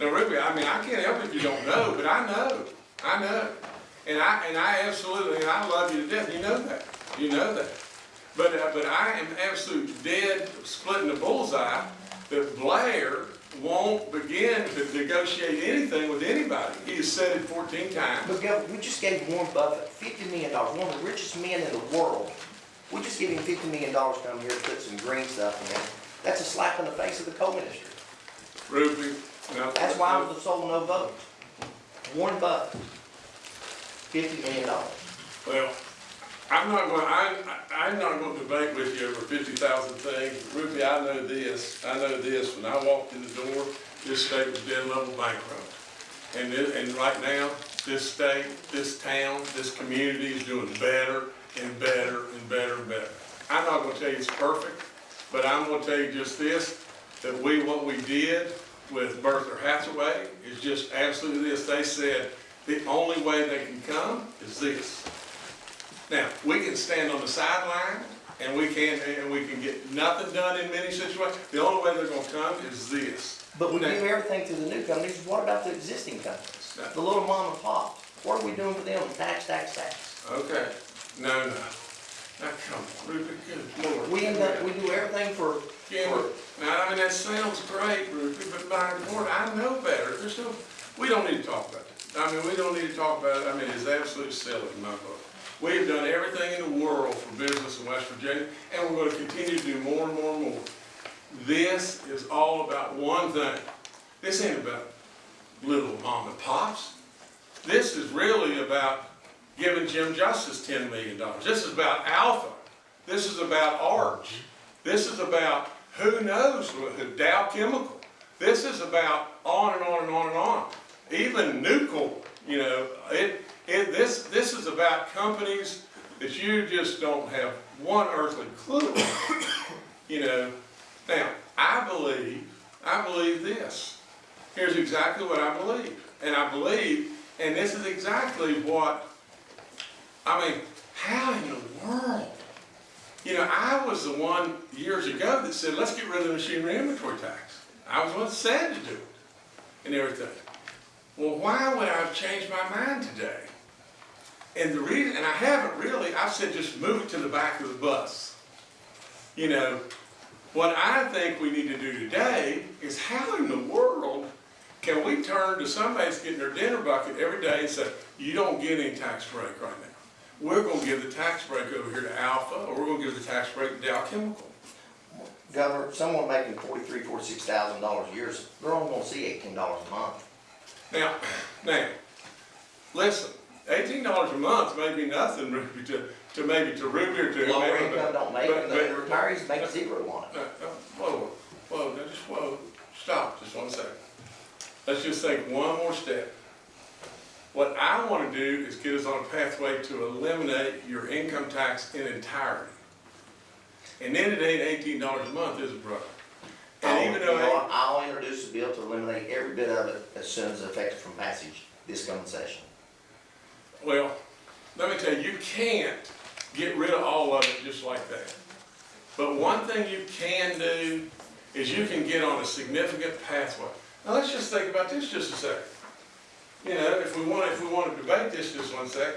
Now, Ruby, I mean, I can't help if you don't know, but I know, I know. And I, and I absolutely, and I love you to death, you know that, you know that. But, uh, but I am absolutely dead splitting the bullseye that Blair won't begin to negotiate anything with anybody. He has said it fourteen times. But Governor, we just gave Warren Buffett fifty million dollars, one of the richest men in the world. We just gave him fifty million dollars to come here to put some green stuff in. That's a slap in the face of the coal industry. Ruby, now. That's why I was the sole no vote. Warren Buffett, fifty million dollars. Well, I'm not going, I, I'm not going to debate with you over fifty thousand things. Ruthie, I know this, I know this, when I walked in the door, this state was dead level bankrupt. And this, and right now, this state, this town, this community is doing better and better and better and better. I'm not gonna tell you it's perfect, but I'm gonna tell you just this, that we, what we did with Bertha Hathaway is just absolutely this. They said, the only way they can come is this. Now, we can stand on the sideline and we can, and we can get nothing done in many situations. The only way they're gonna come is this. But we do Now- everything to the new companies. What about the existing companies? The little mom and pop? What are we doing for them? Tax, tax, tax. Okay, no, no. Now, come on, Ruby, good lord. We end up, we do everything for, Yeah, now, I mean, that sounds great, Ruby, but by Lord, I know better. There's no, we don't need to talk about it. I mean, we don't need to talk about it. I mean, it's absolutely silly in my book. We've done everything in the world for business in West Virginia, and we're gonna continue to do more and more and more. This is all about one thing. This ain't about little mom and pops. This is really about giving Jim Justice ten million dollars. This is about Alpha. This is about Arch. This is about who knows, Dow Chemical. This is about on and on and on and on. Even Nucor, you know, it, it, this, this is about companies that you just don't have one earthly clue. [COUGHS] You know, now, I believe, I believe this. Here's exactly what I believe. And I believe, and this is exactly what, I mean, how in the world? You know, I was the one years ago that said, let's get rid of the machinery inventory tax. I was the one that said to do it and everything. Well, why would I have changed my mind today? And the reason, and I haven't really, I've said just move it to the back of the bus. You know, what I think we need to do today is how in the world can we turn to somebody that's getting their dinner bucket every day and say, you don't get any tax break right now. We're gonna give the tax break over here to Alpha, or we're gonna give the tax break to Dow Chemical. Governor, someone making forty-three, forty-six thousand dollars a year, they're only gonna see eighteen dollars a month. Now, now, listen, eighteen dollars a month may be nothing, Ruby, to, to maybe to Ruby or to. Lower income but- don't make, but- it, but- retirees make zero on it. No, no, Whoa, whoa, just whoa, stop, just one second. Let's just take one more step. What I wanna do is get us on a pathway to eliminate your income tax in entirety. And then it ain't eighteen dollars a month, is it, brother? I'll, And even though, what, I'll introduce a bill to eliminate every bit of it as soon as it's effective from passage this coming session. well, let me tell you, you can't get rid of all of it just like that. But one thing you can do is you can get on a significant pathway. Now, let's just think about this just a second. You know, if we want, if we want to debate this just one sec,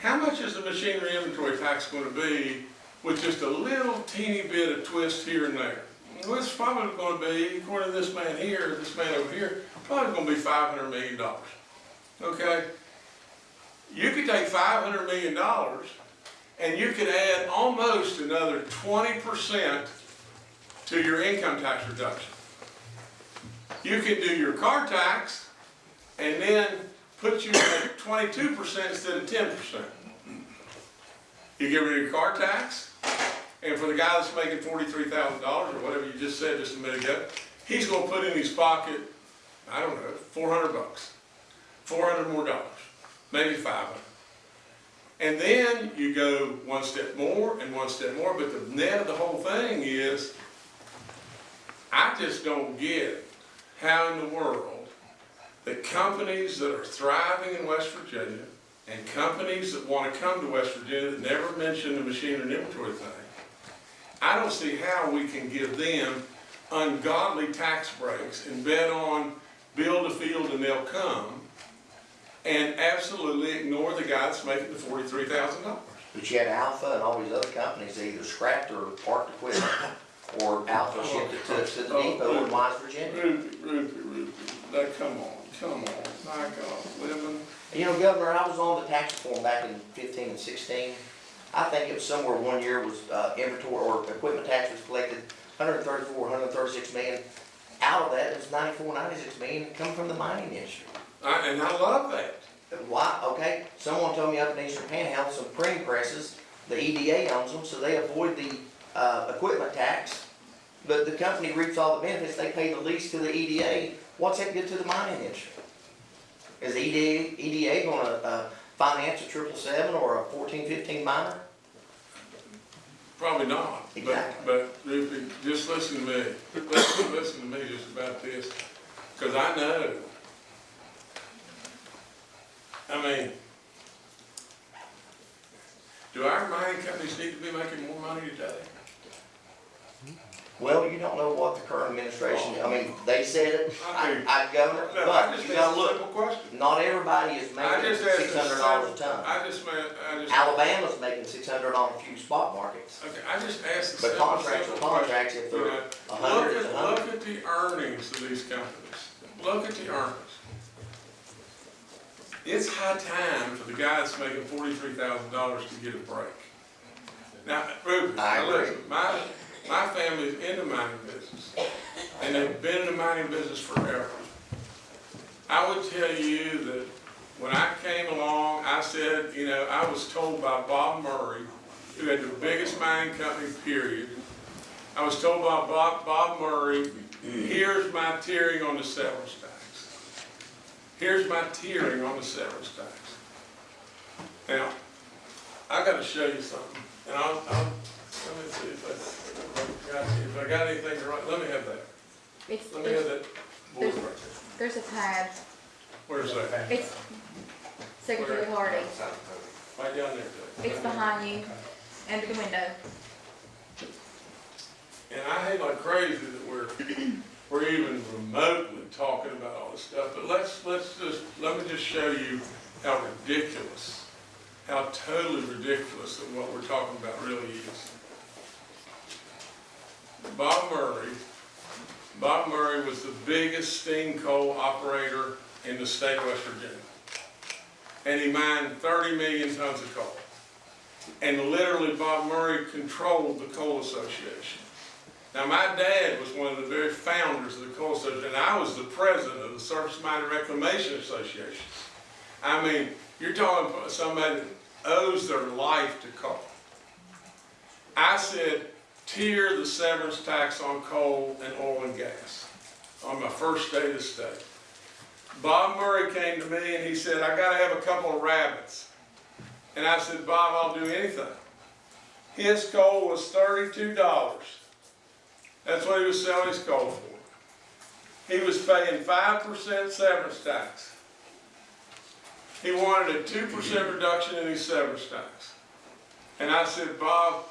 how much is the machinery inventory tax gonna be with just a little teeny bit of twist here and there? It's probably gonna be, according to this man here, this man over here, probably gonna be five hundred million dollars. Okay? You could take five hundred million dollars and you could add almost another twenty percent to your income tax reduction. You could do your car tax and then put you at twenty-two percent instead of ten percent. You get rid of your car tax, and for the guy that's making forty-three thousand dollars, or whatever you just said just a minute ago, he's gonna put in his pocket, I don't know, four hundred bucks. Four hundred more dollars, maybe five hundred. And then you go one step more and one step more, but the net of the whole thing is, I just don't get how in the world the companies that are thriving in West Virginia and companies that want to come to West Virginia that never mention the machine and inventory thing, I don't see how we can give them ungodly tax breaks and bet on build a field and they'll come and absolutely ignore the guy that's making the forty-three thousand dollars. But you had Alpha and all these other companies, they either scrapped or parked equipment, or Alpha oh, shipped it to, to the oh, depot in West Virginia. Ruby, Ruby, Ruby, now, come on, come on, my God, living, You know, Governor, I was on the tax reform back in fifteen and sixteen. I think it was somewhere one year was, uh, inventory or equipment tax was collected, hundred and thirty-four, hundred and thirty-six million. Out of that, it was ninety-four, ninety-six million coming from the mining industry. I, and I love that. Why, okay, someone told me up in Eastern Panhandle, some printing presses, the EDA owns them, so they avoid the, uh, equipment tax. But the company reaps all the benefits, they pay the lease to the EDA, what's that good to the mining industry? Is the EDA, EDA gonna, uh, finance a triple seven or a fourteen fifteen miner? Probably not, but, Exactly. but Ruby, just listen to me, listen, listen to me just about this, cause I know. I mean, do our mining companies need to be making more money today? Well, you don't know what the current administration, I mean, they said it, I, I, Governor, No, I but just you asked gotta a look, simple question. not everybody is I making just asked six a hundred dollars a simple- ton. I just meant, I just. Alabama's making six hundred on a few spot markets. Okay, I just asked a But simple, contracts are simple question. contracts, if they're know, a hundred, Look it's a at, look at the earnings of these companies. Look at the earnings. It's high time for the guy that's making forty-three thousand dollars to get a break. Now, Ruben, I now agree. listen, my, my family's in the mining business, and they've been in the mining business forever. I would tell you that when I came along, I said, you know, I was told by Bob Murray, who had the biggest mining company, period. I was told by Bob, Bob Murray, here's my tiering on the severance tax. Here's my tiering on the severance tax. Now, I gotta show you something, and I'll, I'll, let me see if I, if I got, if I got anything to write, let me have that. It's, Let me have it's, that board right there. there's a tab, Where's that? it's Secretary Hardy, Right down there, it's behind you, under the window. And I hate like crazy that we're, we're even remotely talking about all this stuff, but let's, let's just, let me just show you how ridiculous, how totally ridiculous that what we're talking about really is. Bob Murray, Bob Murray was the biggest steam coal operator in the state of West Virginia. And he mined thirty million tons of coal. And literally Bob Murray controlled the coal association. Now, my dad was one of the very founders of the Coal Association, and I was the president of the Surface Mine Reclamation Association. I mean, you're talking about somebody that owes their life to coal. I said, tier the severance tax on coal and oil and gas on my first day the state. Bob Murray came to me and he said, I gotta have a couple of rabbits. And I said, Bob, I'll do anything. His coal was thirty-two dollars. That's what he was selling his coal for. He was paying five percent severance tax. He wanted a two percent reduction in his severance tax. And I said, Bob,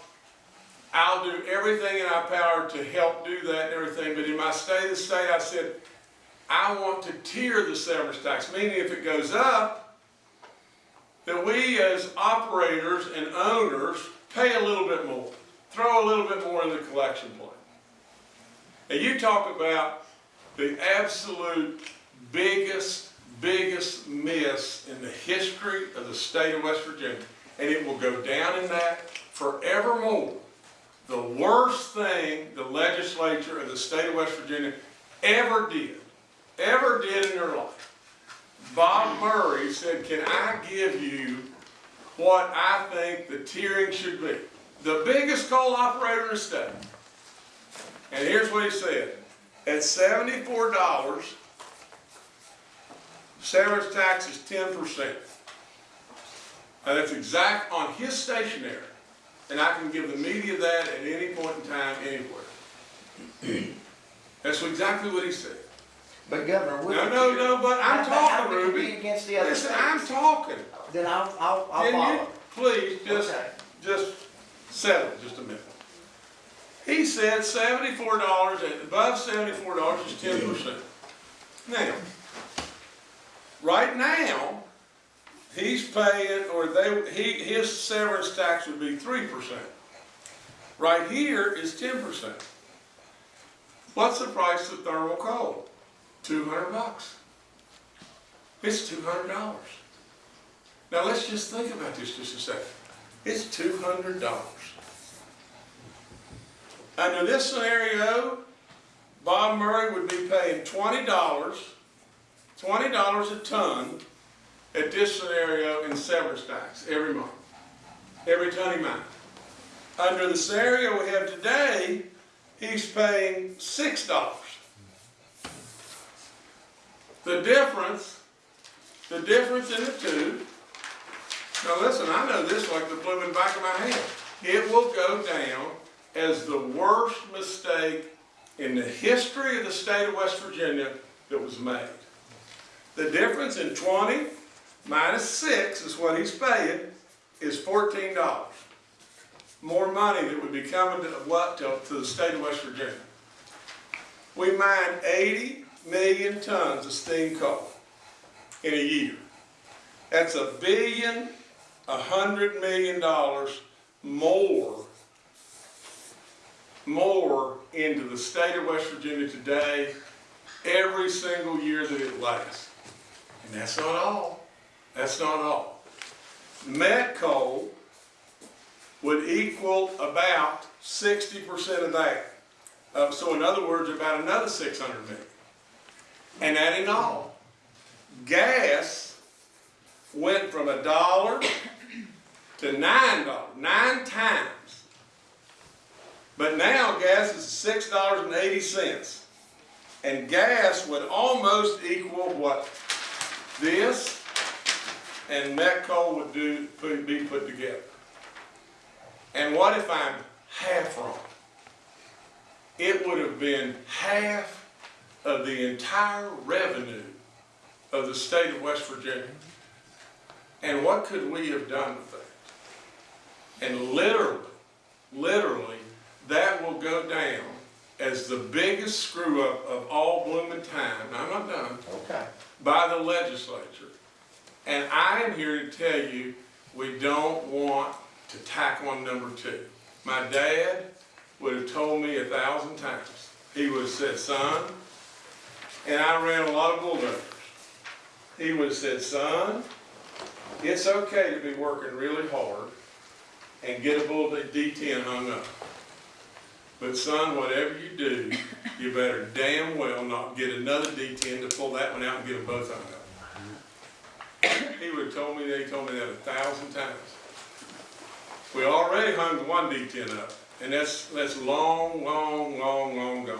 I'll do everything in our power to help do that and everything, but in my state of state, I said, I want to tier the severance tax, meaning if it goes up, that we as operators and owners pay a little bit more, throw a little bit more in the collection plate. And you talk about the absolute biggest, biggest miss in the history of the state of West Virginia, and it will go down in that forevermore. The worst thing the legislature of the state of West Virginia ever did, ever did in their life. Bob Murray said, can I give you what I think the tiering should be? The biggest coal operator in the state. And here's what he said. At seventy-four dollars, severance tax is ten percent. And that's exact on his stationery. And I can give the media that at any point in time, anywhere. That's exactly what he said. But Governor. No, no, no, but I'm talking, Ruby. Against the other Listen, states. I'm talking. Then I'll, I'll, I'll Can you please just, Okay. just settle just a minute? He said seventy-four dollars, and above seventy-four dollars is ten percent. Now, right now, he's paying, or they, he, his severance tax would be three percent. Right here is ten percent. What's the price of thermal coal? Two hundred bucks. It's two hundred dollars. Now, let's just think about this just a second. It's two hundred dollars. Under this scenario, Bob Murray would be dollars, twenty dollars a ton this scenario in severance tax every month, every ton he mined. Under the scenario we have today, he's paying six dollars. The difference, the difference in the two now listen, I know this like the blooming back of my hand. It will go down as the worst mistake in the history of the state of West Virginia that was made. The difference in twenty minus six is what he's paying, is fourteen dollars. More money that would be coming to what, to, to the state of West Virginia. We mine eighty million tons of steam coal in a year. That's a billion a hundred million dollars more, more into the state of West Virginia today, every single year that it lasts. And that's not all. That's not all. Met coal would equal about sixty percent of that. Uh, so in other words, about another six hundred million. And that ain't all. Gas went from a dollar to nine dollars, nine times. But now gas is six dollars and eighty cents. And gas would almost equal what this and met coal would do, put- be put together. And what if I'm half wrong? It would have been half of the entire revenue of the state of West Virginia. And what could we have done with that? And literally, literally, that will go down as the biggest screw up of all blooming time, I'm not done, Okay. by the legislature. And I am here to tell you, we don't want to tack on number two. My dad would have told me a thousand times. He would have said, son, and I ran a lot of bulldozers. He would have said, son, it's okay to be working really hard and get a bull D10 hung up. But son, whatever you do, you better damn well not get another D10 to pull that one out and get them both hung up. He would've told me, they told me that a thousand times. We already hung one D ten up, and that's, that's long, long, long, long gone.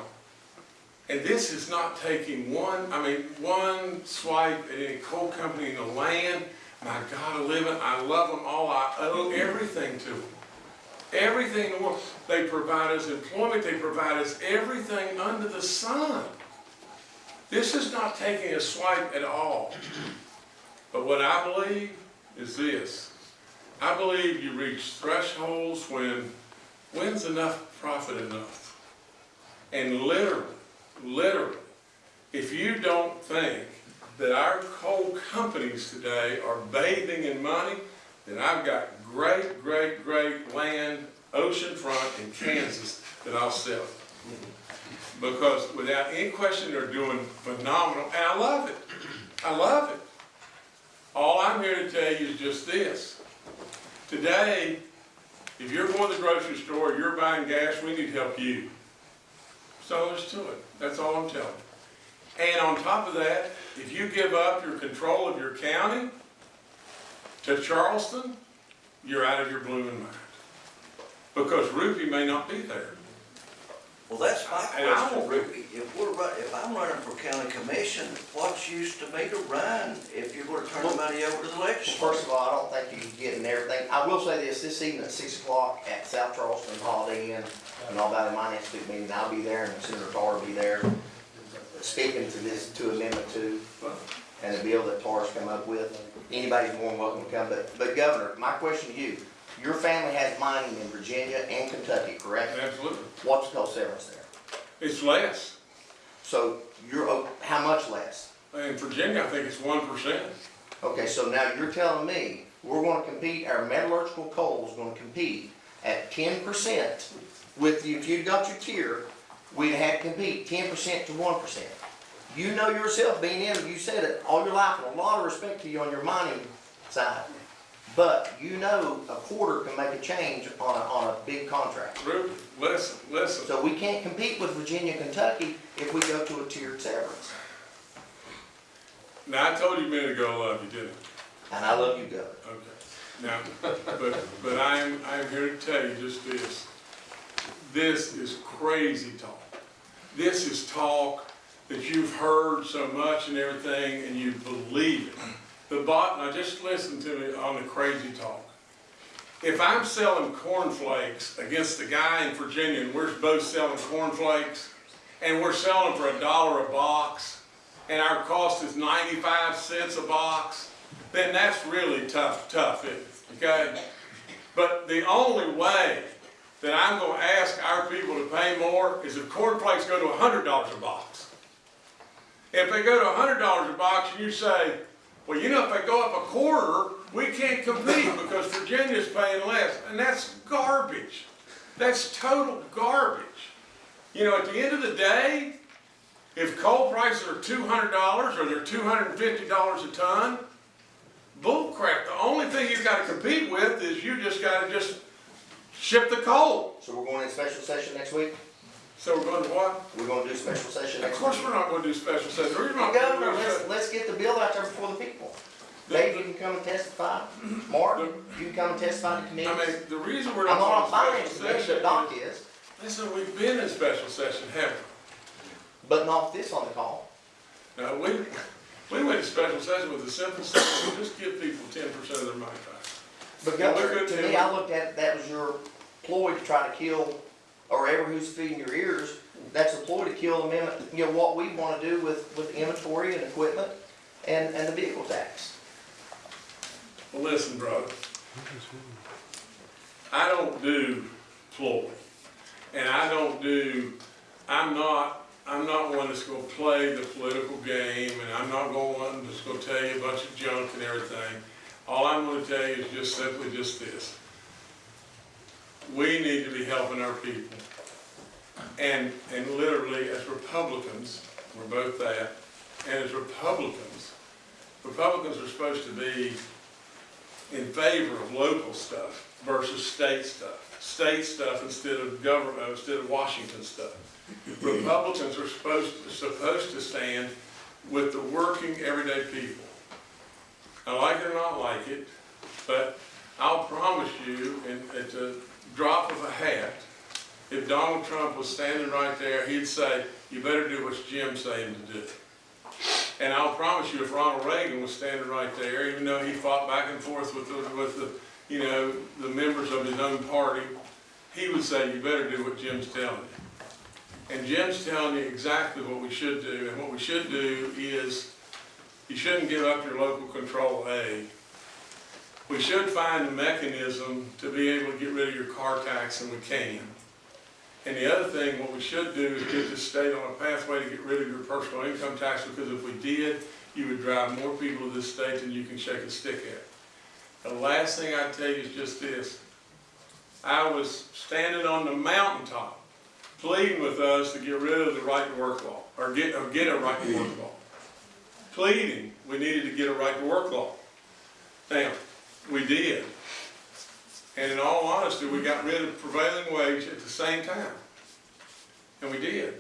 And this is not taking one, I mean, one swipe at any coal company in the land. My God, I live I love them all, I owe everything to them. Everything in the world. They provide us employment, they provide us everything under the sun. This is not taking a swipe at all. But what I believe is this. I believe you reach thresholds when, when's enough profit enough? And literally, literally, if you don't think that our coal companies today are bathing in money, then I've got great, great, great land, oceanfront in Kansas that I'll sell. Because without any question, they're doing phenomenal, and I love it. I love it. All I'm here to tell you is just this. Today, if you're going to the grocery store, you're buying gas, we need to help you. So there's to it. That's all I'm telling you. And on top of that, if you give up your control of your county to Charleston, you're out of your blooming mind. Because Rupie may not be there. Well, that's my And I question, won't- Ruby. If we're run, if I'm running for county commission, what's use to me to run if you're gonna turn the money over to the Well, legislature? first of all, I don't think you're getting everything. I will say this, this evening at six o'clock at South Charleston Holiday Inn, and all that in my next big meeting, I'll be there, and Senator Tarr will be there, speaking to this, to amendment two, and the bill that Tarr's come up with. Anybody's more than welcome to come, but, but Governor, my question to you, your family has mining in Virginia and Kentucky, correct? Absolutely. What's the cost severance there? It's less. So you're, oh, how much less? In Virginia, I think it's one percent. Okay, so now you're telling me, we're gonna compete, our metallurgical coal is gonna compete at ten percent with, you- if you'd got your tier, we'd have to compete ten percent to one percent. You know yourself, being in, you said it all your life, and a lot of respect to you on your mining side. But you know a quarter can make a change on a, on a big contract. Listen, listen. So we can't compete with Virginia, Kentucky if we go to a tiered severance. Now, I told you a minute ago, I love you, didn't And I love you, Governor. Okay. Now, but, but I'm, I'm here to tell you just this. This is crazy talk. This is talk that you've heard so much and everything, and you believe it. The bot, now just listen to me on the crazy talk. If I'm selling cornflakes against the guy in Virginia, and we're both selling cornflakes, and we're selling for a dollar a box, and our cost is 95 cents a box, then that's really tough, tough, okay? But the only way that I'm gonna ask our people to pay more is if cornflakes go to hundred dollars a box. If they go to hundred dollars a box and you say, well, you know, if they go up a quarter, we can't compete because Virginia's paying less, and that's garbage. That's total garbage. You know, at the end of the day, if coal prices are two hundred dollars or they're two hundred and fifty dollars a ton, bull crap. The only thing you've got to compete with is you just got to just ship the coal. So we're going in special session next week? So we're going to what? We're gonna do special session Of next course, we're not going to do special session. The reason I'm not Governor, going to do let's, let's get the bill out there before the people. Dave, you can come and testify. Mark, you can come and testify to I mean, the reason we're I'm not not on going to finance special committee, session. but Doc is, Listen, we've been in special session, haven't but not this on the call. we? Now, we, we went to special session with a simple solution, just give people ten percent of their money back. But Yeah, Governor, to me, I looked at, that was your ploy to try to kill, or ever who's feeding your ears, that's a ploy to kill amendment, you know, what we wanna do with, with inventory and equipment and, and the vehicle tax. Well, listen, brother. I don't do ploy. And I don't do, I'm not, I'm not one that's gonna play the political game, and I'm not going, one that's gonna tell you a bunch of junk and everything. All I'm gonna tell you is just simply just this. We need to be helping our people. And, and literally, as Republicans, we're both that, and as Republicans, Republicans are supposed to be in favor of local stuff versus state stuff. State stuff instead of government, uh, instead of Washington stuff. Republicans are supposed, supposed to stand with the working, everyday people. I like it or not like it, but I'll promise you, and at the drop of a hat, if Donald Trump was standing right there, he'd say, you better do what Jim's saying to do. And I'll promise you, if Ronald Reagan was standing right there, even though he fought back and forth with the, with the, you know, the members of his own party, he would say, you better do what Jim's telling you. And Jim's telling you exactly what we should do, and what we should do is, you shouldn't give up your local control aid. We should find a mechanism to be able to get rid of your car tax, and we can. And the other thing, what we should do is get the state on a pathway to get rid of your personal income tax, because if we did, you would drive more people to this state than you can shake a stick at. The last thing I'd tell you is just this. I was standing on the mountaintop pleading with us to get rid of the right to work law, or get, or get a right to work law. Pleading, we needed to get a right to work law. Now, we did. And in all honesty, we got rid of prevailing wage at the same time. And we did.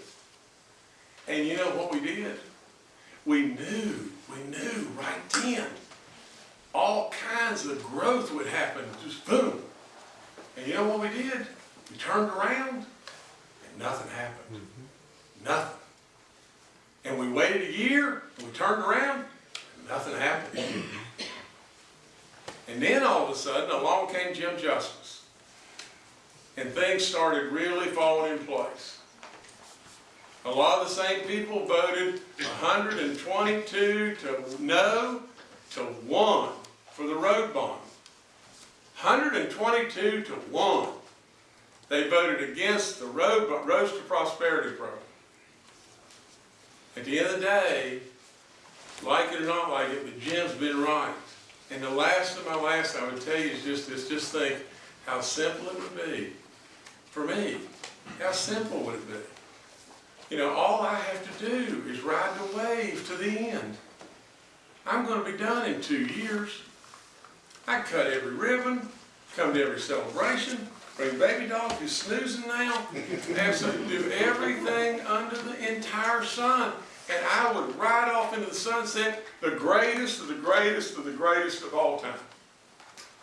And you know what we did? We knew, we knew right then, all kinds of growth would happen, just boom. And you know what we did? We turned around and nothing happened. Mm-hmm. Nothing. And we waited a year, and we turned around, and nothing happened. Mm-hmm. And then all of a sudden, along came Jim Justice. And things started really falling in place. A lot of the same people voted 122 to no to one for the road bond. 122 to one. They voted against the road, Roads to Prosperity program. At the end of the day, like it or not like it, but Jim's been right. And the last of my last I would tell you is just this, just think how simple it would be for me. How simple would it be? You know, all I have to do is ride the wave to the end. I'm gonna be done in two years. I cut every ribbon, come to every celebration, bring baby dog who's snoozing now, [LAUGHS] absolutely do everything under the entire sun. And I would ride off into the sunset, the greatest of the greatest of the greatest of all time.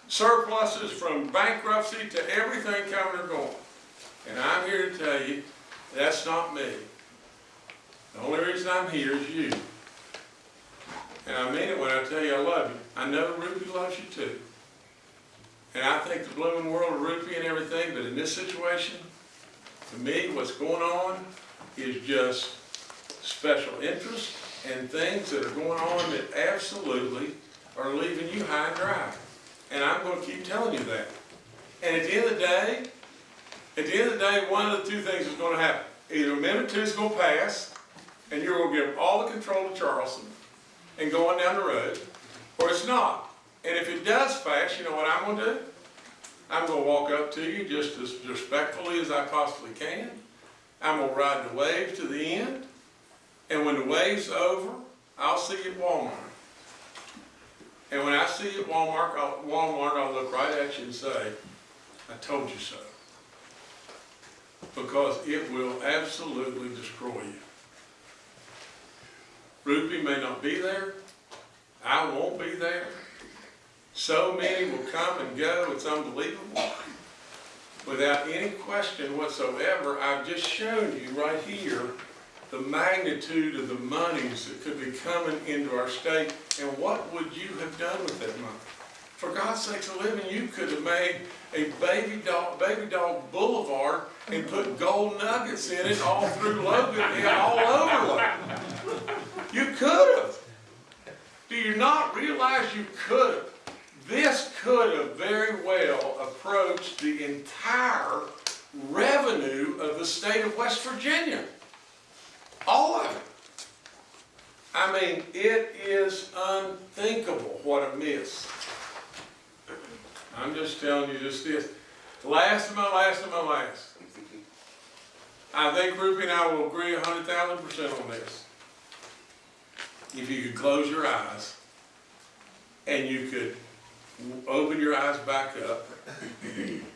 Surpluses from bankruptcy to everything coming or going. And I'm here to tell you, that's not me. The only reason I'm here is you. And I mean it when I tell you I love you. I know Ruby loves you too. And I think the blooming world of Ruby and everything, but in this situation, to me, what's going on is just special interests and things that are going on that absolutely are leaving you high and dry. And I'm gonna keep telling you that. And at the end of the day, at the end of the day, one of the two things is gonna happen. Either Amendment Two is gonna pass, and you're gonna give all the control to Charleston and going down the road, or it's not. And if it does pass, you know what I'm gonna do? I'm gonna walk up to you just as respectfully as I possibly can. I'm gonna ride the wave to the end. And when the wave's over, I'll see you at Walmart. And when I see you at Walmart, I'll, Walmart, I'll look right at you and say, I told you so. Because it will absolutely destroy you. Ruby may not be there. I won't be there. So many will come and go, it's unbelievable. Without any question whatsoever, I've just shown you right here the magnitude of the monies that could be coming into our state, and what would you have done with that money? For God's sakes a living, you could have made a baby dog, baby dog boulevard and put gold nuggets in it all through Logan and all over Logan. You could have. Do you not realize you could have? This could have very well approached the entire revenue of the state of West Virginia. All of it. I mean, it is unthinkable what a miss. I'm just telling you just this. Last of my last of my last. I think Ruby and I will agree a hundred thousand percent on this. If you could close your eyes and you could open your eyes back up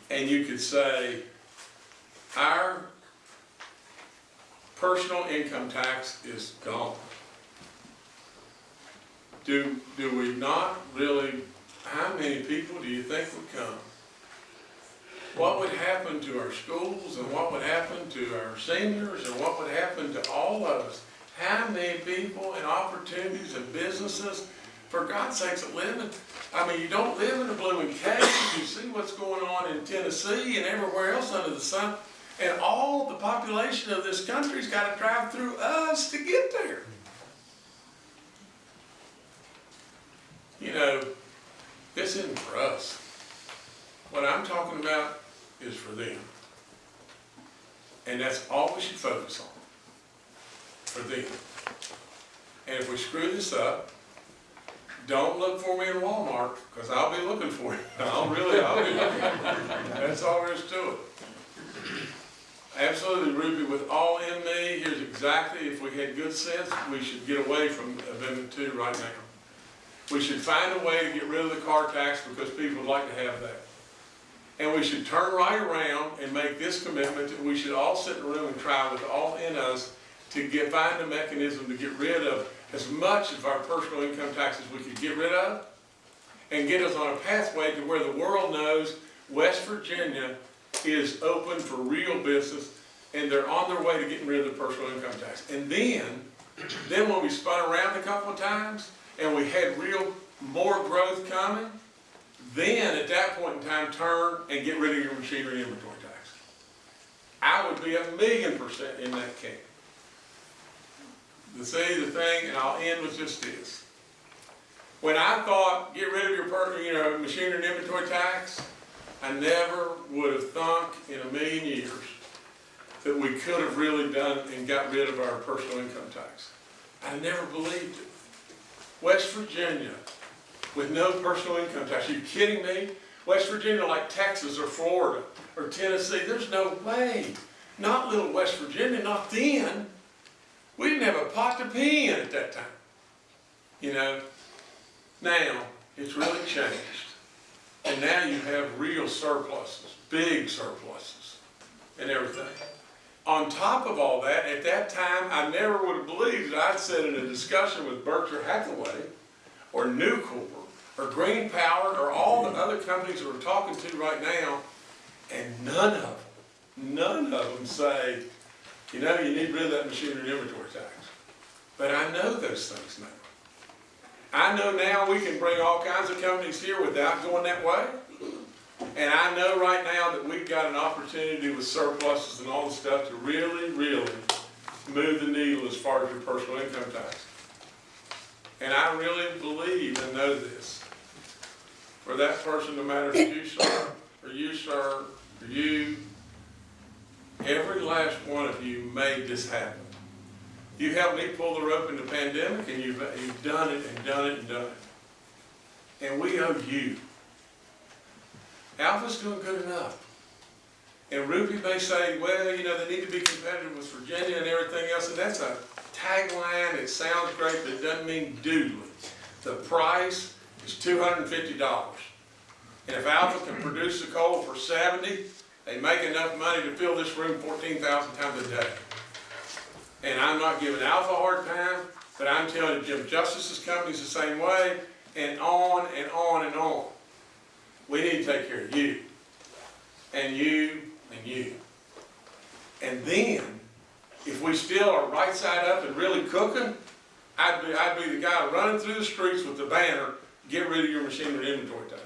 and you could say, our personal income tax is gone. do, do we not really, how many people do you think would come? What would happen to our schools and what would happen to our seniors and what would happen to all of us? How many people and opportunities and businesses, for God's sakes, that live in, I mean, you don't live in a blooming cave, you see what's going on in Tennessee and everywhere else under the sun. And all the population of this country's gotta drive through us to get there. You know, this isn't for us. What I'm talking about is for them. And that's all we should focus on, for them. And if we screw this up, don't look for me in Walmart, because I'll be looking for you. [LAUGHS] I'll really, I'll be looking. That's all there is to it. Absolutely, Ruby, with all in me, here's exactly, if we had good sense, we should get away from Amendment Two right now. We should find a way to get rid of the car tax because people would like to have that. And we should turn right around and make this commitment that we should all sit in a room and try with all in us to get, find a mechanism to get rid of as much of our personal income taxes we could get rid of and get us on a pathway to where the world knows West Virginia is open for real business and they're on their way to getting rid of the personal income tax. And then, then when we spun around a couple of times and we had real, more growth coming, then at that point in time, turn and get rid of your machinery inventory tax. I would be a million percent in that camp. The see, the thing, and I'll end with just this. When I thought, get rid of your per, you know, machinery and inventory tax, I never would have thunk in a million years that we could have really done and got rid of our personal income tax. I never believed it. West Virginia, with no personal income tax. Are you kidding me? West Virginia like Texas or Florida or Tennessee, there's no way. Not little West Virginia, not then. We didn't have a pot to pee in at that time. You know, now it's really changed. And now you have real surpluses, big surpluses and everything. On top of all that, at that time, I never would have believed that I'd sit in a discussion with Berkshire Hathaway or Nucor or Green Power or all the other companies that we're talking to right now, and none of them, none of them say, you know, you need rid of that machinery inventory tax. But I know those things now. I know now we can bring all kinds of companies here without going that way. And I know right now that we've got an opportunity with surpluses and all the stuff to really, really move the needle as far as your personal income tax. And I really believe and know this. For that person, no matter if you, sir, or you, sir, or you, every last one of you made this happen. You helped me pull the rope in the pandemic, and you've, you've done it and done it and done it. And we owe you. Alpha's doing good enough. And Ruby may say, well, you know, they need to be competitive with Virginia and everything else, and that's a tagline, it sounds great, but it doesn't mean doodly. The price is two hundred and if Alpha can produce the coal for seventy, they make enough money to fill this room fourteen thousand times a day. And I'm not giving Alpha a hard time, but I'm telling Jim Justice's company's the same way, and on and on and on. We need to take care of you, and you, and you. And then, if we still are right side up and really cooking, I'd be, I'd be the guy running through the streets with the banner, get rid of your machinery inventory tax.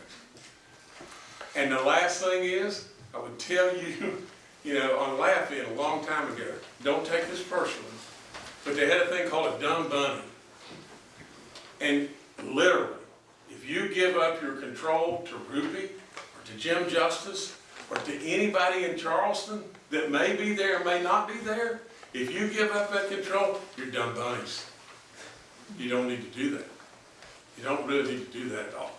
And the last thing is, I would tell you, [LAUGHS] you know, on Laugh-In a long time ago, don't take this personally, but they had a thing called a dumb bunny. And literally, if you give up your control to Ruby, or to Jim Justice, or to anybody in Charleston that may be there, or may not be there, if you give up that control, you're dumb bunnies. You don't need to do that. You don't really need to do that at all.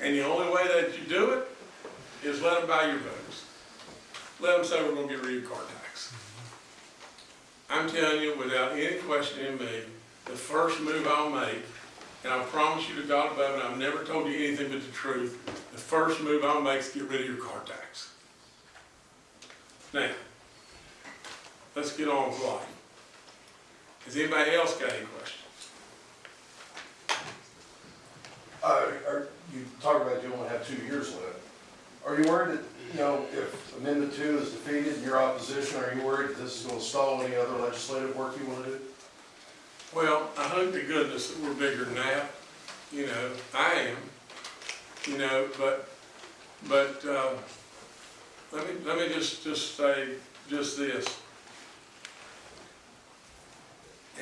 And the only way that you do it is let them buy your votes. Let them say we're gonna get rid of car tax. I'm telling you, without any question in me, the first move I'll make, and I promise you to God above, and I've never told you anything but the truth, the first move I'll make is get rid of your car tax. Now, let's get on with life. Has anybody else got any questions? Uh, are, you talk about you only have two years left. Are you worried that, you know, if amendment two is defeated in your opposition, are you worried that this is gonna stall any other legislative work you wanna do? Well, I hope to goodness that we're bigger than that, you know, I am, you know, but, but, uh, let me, let me just, just say just this.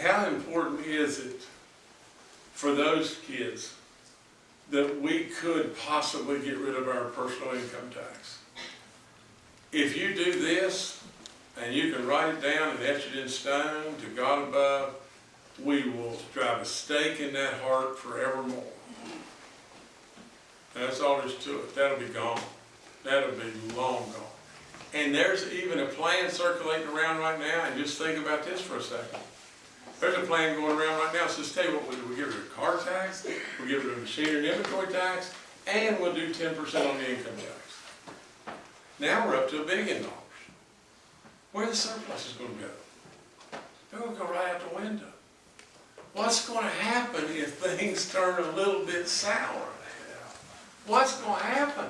How important is it for those kids that we could possibly get rid of our personal income tax? If you do this, and you can write it down and etch it in stone to God above, we will drive a stake in that heart forevermore. That's all there's to it. That'll be gone. That'll be long gone. And there's even a plan circulating around right now, and just think about this for a second. There's a plan going around right now, says, tell you what, we'll we'll get rid of car tax, we'll get rid of machinery and inventory tax, and we'll do ten percent on the income tax. Now we're up to a billion dollars. Where the surplus is gonna go? They're gonna go right out the window. What's gonna happen if [LAUGHS] things turn a little bit sour? What's gonna happen?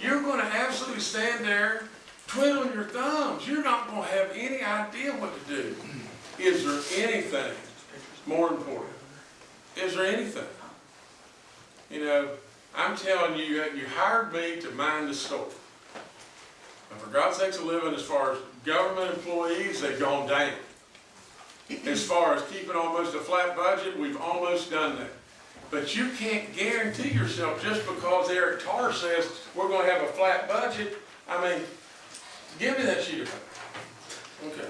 You're gonna absolutely stand there twiddling your thumbs. You're not gonna have any idea what to do. Is there anything more important? Is there anything? You know, I'm telling you, you hired me to mind the store. And for God's sakes, a living, as far as government employees, they've gone down. As far as keeping almost a flat budget, we've almost done that. But you can't guarantee yourself just because Eric Tarr says we're gonna have a flat budget. I mean, give me that sheet of paper. Okay.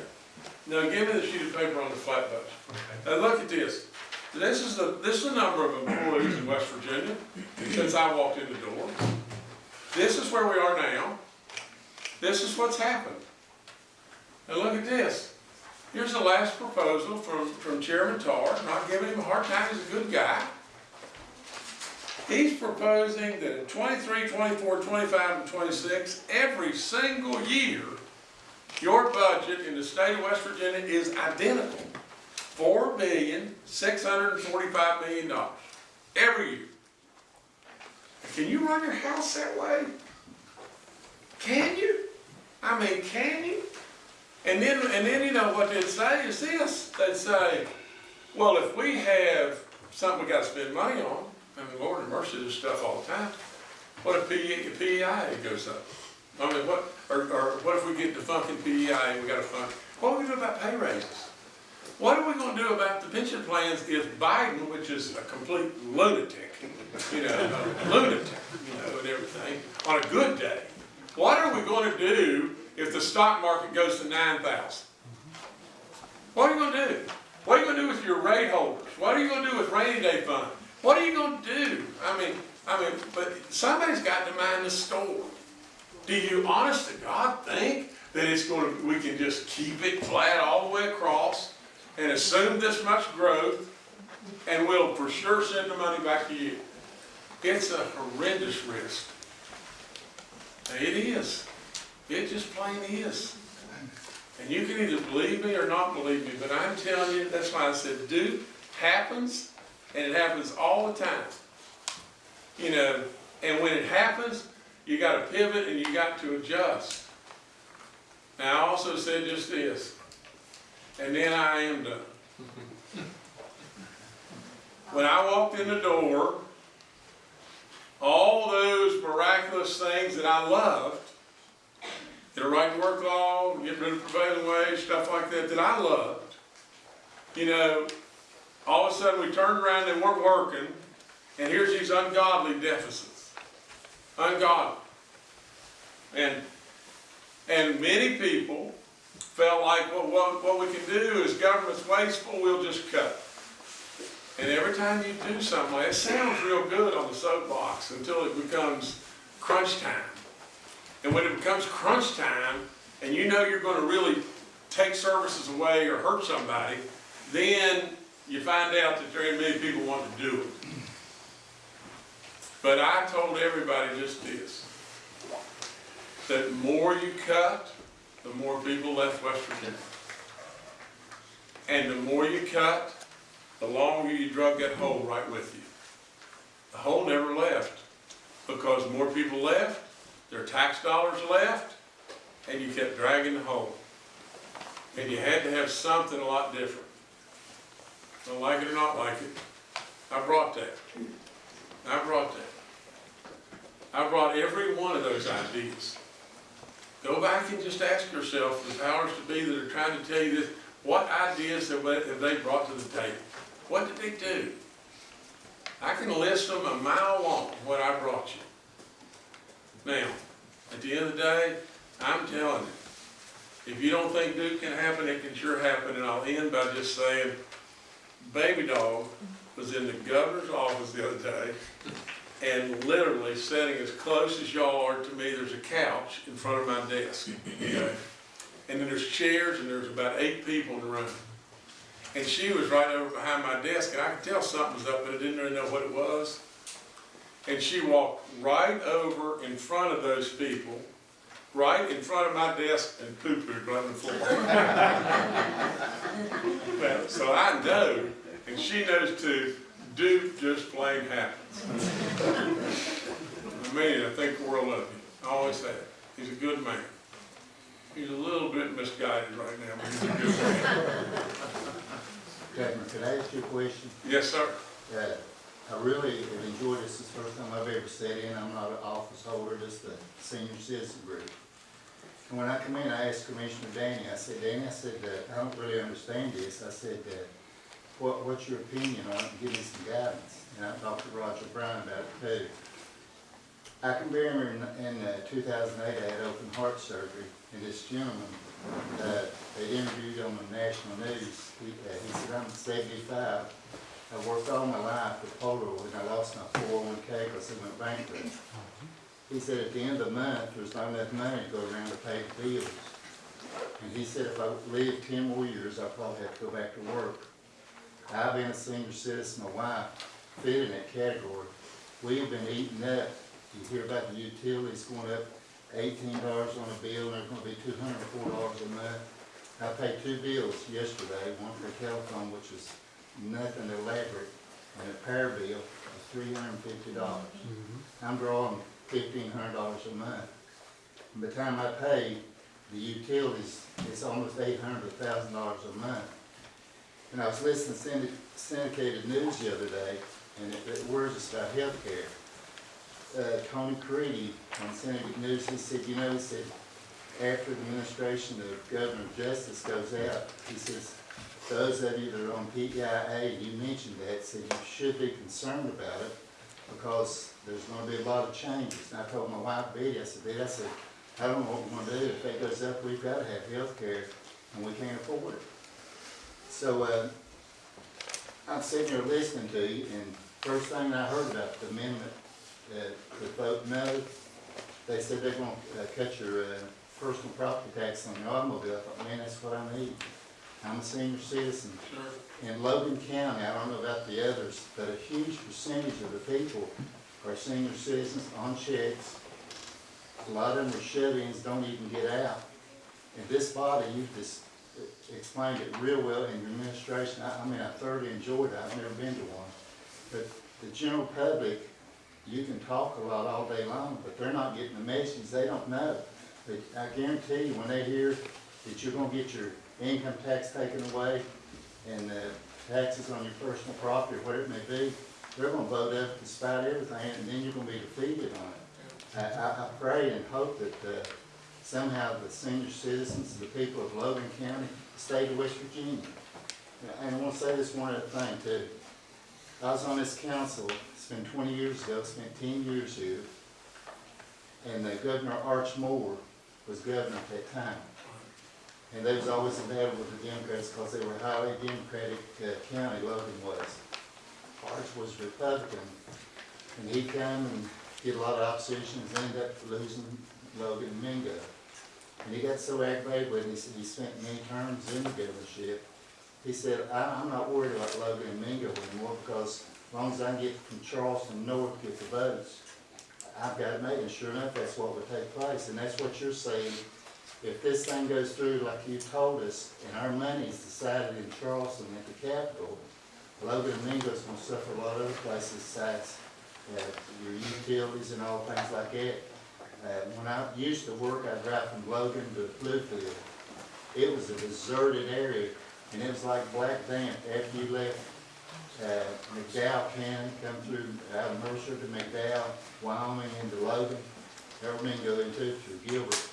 Now, give me the sheet of paper on the flat budget. Now, look at this. This is the, this is the number of employees in West Virginia since I walked in the door. This is where we are now. This is what's happened. And look at this. Here's the last proposal from, from Chairman Tarr, not giving him a hard time, he's a good guy. He's proposing that in 23, 24, 25, and 26, every single year, your budget in the state of West Virginia is identical. Four billion, six hundred and forty-five million dollars, every year. Can you run your house that way? Can you? I mean, can you? And then, and then, you know, what they'd say is this, they'd say, well, if we have something we gotta spend money on, I mean, Lord and mercy, there's stuff all the time, what if PEI, PEI goes up? I mean, what, or, or what if we get the funkin' PEI and we got to fund, what are we going to do about pay raises? What are we gonna do about the pension plans if Biden, which is a complete lunatic, [LAUGHS] you know, lunatic, you know, and everything, on a good day, what are we gonna do if the stock market goes to nine thousand? What are you gonna do? What are you gonna do with your rate holders? What are you gonna do with rainy day fund? What are you gonna do? I mean, I mean, but somebody's got to mind the store. Do you honest to God think that it's gonna, we can just keep it flat all the way across and assume this much growth and we'll for sure send the money back to you? It's a horrendous risk. It is. It just plain is. And you can either believe me or not believe me, but I'm telling you, that's why I said, do happens, and it happens all the time. You know, and when it happens, you gotta pivot and you got to adjust. Now, I also said just this, and then I am done. [LAUGHS] When I walked in the door, all those miraculous things that I loved, the right to work law, get rid of prevailing wage, stuff like that, that I loved, you know, all of a sudden we turned around, they weren't working, and here's these ungodly deficits. Ungodly. And, and many people felt like, well, what, what we can do is government's wasteful, we'll just cut. And every time you do something it sounds real good on the soapbox until it becomes crunch time. And when it becomes crunch time, and you know you're gonna really take services away or hurt somebody, then you find out that very many people want to do it. But I told everybody just this, that the more you cut, the more people left West Virginia. And the more you cut, the longer you drug that hole right with you. The hole never left, because more people left, their tax dollars left, and you kept dragging the hole. And you had to have something a lot different. Don't like it or not like it, I brought that. I brought that. I brought every one of those ideas. Go back and just ask yourself, the powers to be that are trying to tell you this, what ideas have they, brought to the table? What did they do? I can list them a mile long, what I brought you. Now, at the end of the day, I'm telling you, if you don't think Duke can happen, it can sure happen, and I'll end by just saying, Baby Dog was in the governor's office the other day, and literally sitting as close as y'all are to me, there's a couch in front of my desk, okay? And then there's chairs, and there's about eight people in the room. And she was right over behind my desk, and I could tell something was up, but I didn't really know what it was. And she walked right over in front of those people, right in front of my desk, and poo-pooed right on the floor. [LAUGHS] Well, So I know, and she knows too, Duke just plain happens. [LAUGHS] I mean, I think the world of him, I always have. He's a good man. He's a little bit misguided right now, but he's a good man. Governor, could I ask you a question? Yes, sir. Uh, I really have enjoyed this, is the first time I've ever sat in, I'm not an office holder, just a senior citizen group. And when I come in, I asked Commissioner Danny, I said, Danny, I said, uh, I don't really understand this, I said, uh, what, what's your opinion on it, give me some guidance. And I talked to Roger Brown about it too. I can remember in, in uh, two thousand eight, I had open heart surgery, and this gentleman, uh, they interviewed on the national news, he, uh, he said, I'm seventy-five, I worked all my life with Polaroid, and I lost my four oh one K because it went bankrupt. He said at the end of the month, there's not enough money to go around to pay the bills. And he said if I live ten more years, I'll probably have to go back to work. I've been a senior citizen, my wife fit in that category. We've been eating up, you hear about the utilities going up eighteen dollars on a bill, and they're gonna be two hundred and four dollars a month. I paid two bills yesterday, one for telephone, which was nothing elaborate, and a power bill of three hundred and fifty dollars. Mm-hmm. I'm drawing fifteen hundred dollars a month. By the time I pay the utilities, it's almost eight hundred thousand dollars a month. And I was listening to syndic- syndicated news the other day, and it, it worries us about healthcare. Uh, Tony Caridi on syndicated news, he said, you know, he said, after the administration of Governor Justice goes out, he says, those of you that are on PEIA, you mentioned that, said you should be concerned about it because there's gonna be a lot of changes. And I told my wife Betty, I said, Betty, I said, I don't know what we're gonna do. If that goes up, we've gotta have health care and we can't afford it. So, uh, I'm sitting here listening to you and first thing I heard about the amendment, uh, to vote no, they said they're gonna uh, cut your, uh, personal property tax on your automobile. I thought, man, that's what I need. I'm a senior citizen. In Logan County, I don't know about the others, but a huge percentage of the people are senior citizens on checks. A lot of them are shut-ins, don't even get out. And this body, you just explained it real well in your administration. I, I mean, I thoroughly enjoyed it. I've never been to one. But the general public, you can talk a lot all day long, but they're not getting the message. They don't know. But I guarantee you, when they hear that you're gonna get your income tax taken away and uh, taxes on your personal property, or whatever it may be, they're gonna vote up despite everything, and then you're gonna be defeated on it. I, I, I pray and hope that, uh, somehow the senior citizens, the people of Logan County, the state of West Virginia. And I wanna say this one other thing too. I was on this council, it's been twenty years ago, spent ten years here. And uh, Governor Arch Moore was governor at that time. And they was always in battle with the Democrats because they were a highly Democratic uh, county, Logan was. Arch was Republican, and he come and get a lot of opposition, and ended up losing Logan and Mingo. And he got so aggravated with it, he said he spent many terms in the governorship. He said, I'm not worried about Logan and Mingo anymore because long as I can get from Charleston north, get the votes, I've got it made, and sure enough, that's what would take place, and that's what you're saying. If this thing goes through like you told us, and our money's decided in Charleston at the Capitol, Logan and Mingo's gonna suffer a lot of other places besides uh, your utilities and all things like that. Uh, when I used to work, I'd drive from Logan to Bluefield. It was a deserted area, and it was like Black Damp after you left, uh, McDowell County, come through out of Mercer to McDowell, Wyoming into Logan, everything go into through Gilbert.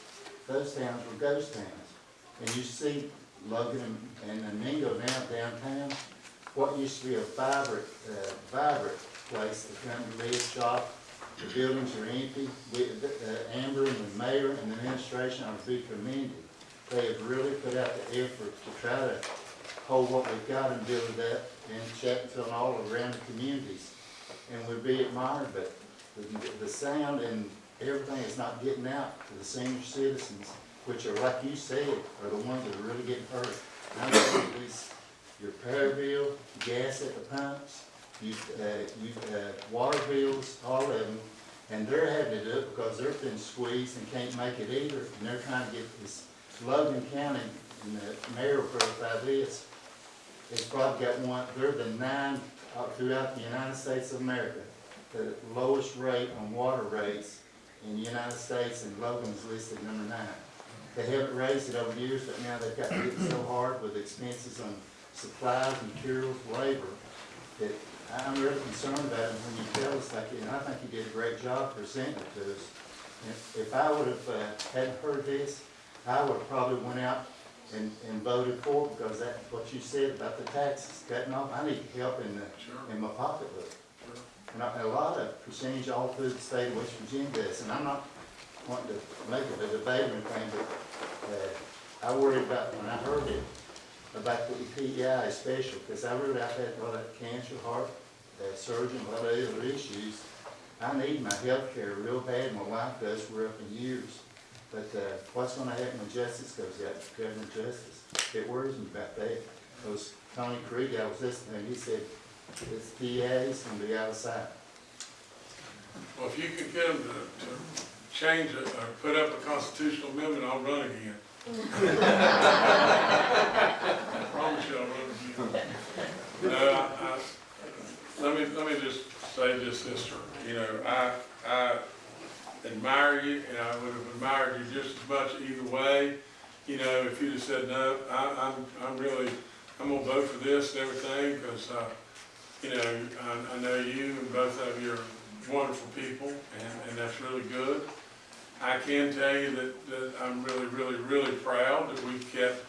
Those towns were ghost towns. And you see Logan and- and Mingo now downtown, what used to be a vibrant, uh, vibrant place to come to live, shop, the buildings are empty. We, uh, Amber and the mayor and the administration are to be commended. They have really put out the effort to try to hold what we've got and build it up in Chapmanville and all around the communities. And we'd be admired, but the, the sound and everything is not getting out to the senior citizens, which are, like you said, are the ones that are really getting hurt. And these, your power bill, gas at the pumps, you, uh, you, uh, water bills, all of them, and they're having to do it because they've been squeezed and can't make it either, and they're trying to get this Logan County, and the mayor verify this, it's probably got one, they're the nine, uh, throughout the United States of America, the lowest rate on water rates in the United States, and Logan's listed number nine. They haven't raised it over years, but now they've got to hit so hard with expenses on supplies, materials, labor, that I'm really concerned about it when you tell us like, and I think you did a great job presenting it to us. If, if I would have, uh, hadn't heard this, I would have probably went out and, and voted for because that, what you said about the taxes cutting off, I need help in the, in my pocketbook. And a, a lot of percentage all through the state of West Virginia does, and I'm not wanting to make it a debate or anything, but, uh, I worried about, when I heard it, about the PEI special, because I really, I've had a lot of cancer, heart, uh, surgery, a lot of other issues. I need my health care real bad, my wife does, we're up in years. But, uh, what's gonna happen when justice goes out, Governor Justice? It worries me about that. Those Tony Creed, I was listening, and he said, this PA is gonna be out of sight. Well, if you could get them to, to change it or put up a constitutional amendment, I'll run again. I promise you I'll run again. No, I, let me, let me just say this, sister, you know, I, I admire you, and I would have admired you just as much either way. You know, if you'd have said, no, I, I'm, I'm really, I'm gonna vote for this and everything, because, uh, you know, I, I know you and both of you are wonderful people, and, and that's really good. I can tell you that, that I'm really, really, really proud that we kept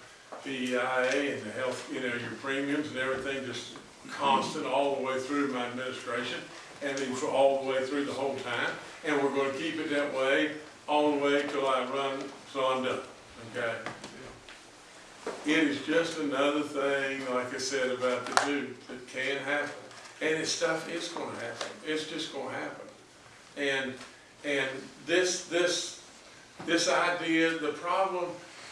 PEIA and the health, you know, your premiums and everything just constant all the way through my administration, and then for all the way through the whole time. And we're gonna keep it that way all the way till I run, till I'm done, okay? It is just another thing, like I said, about the dude that can happen. And it's stuff is gonna happen. It's just gonna happen. And, and this, this, this idea, the problem,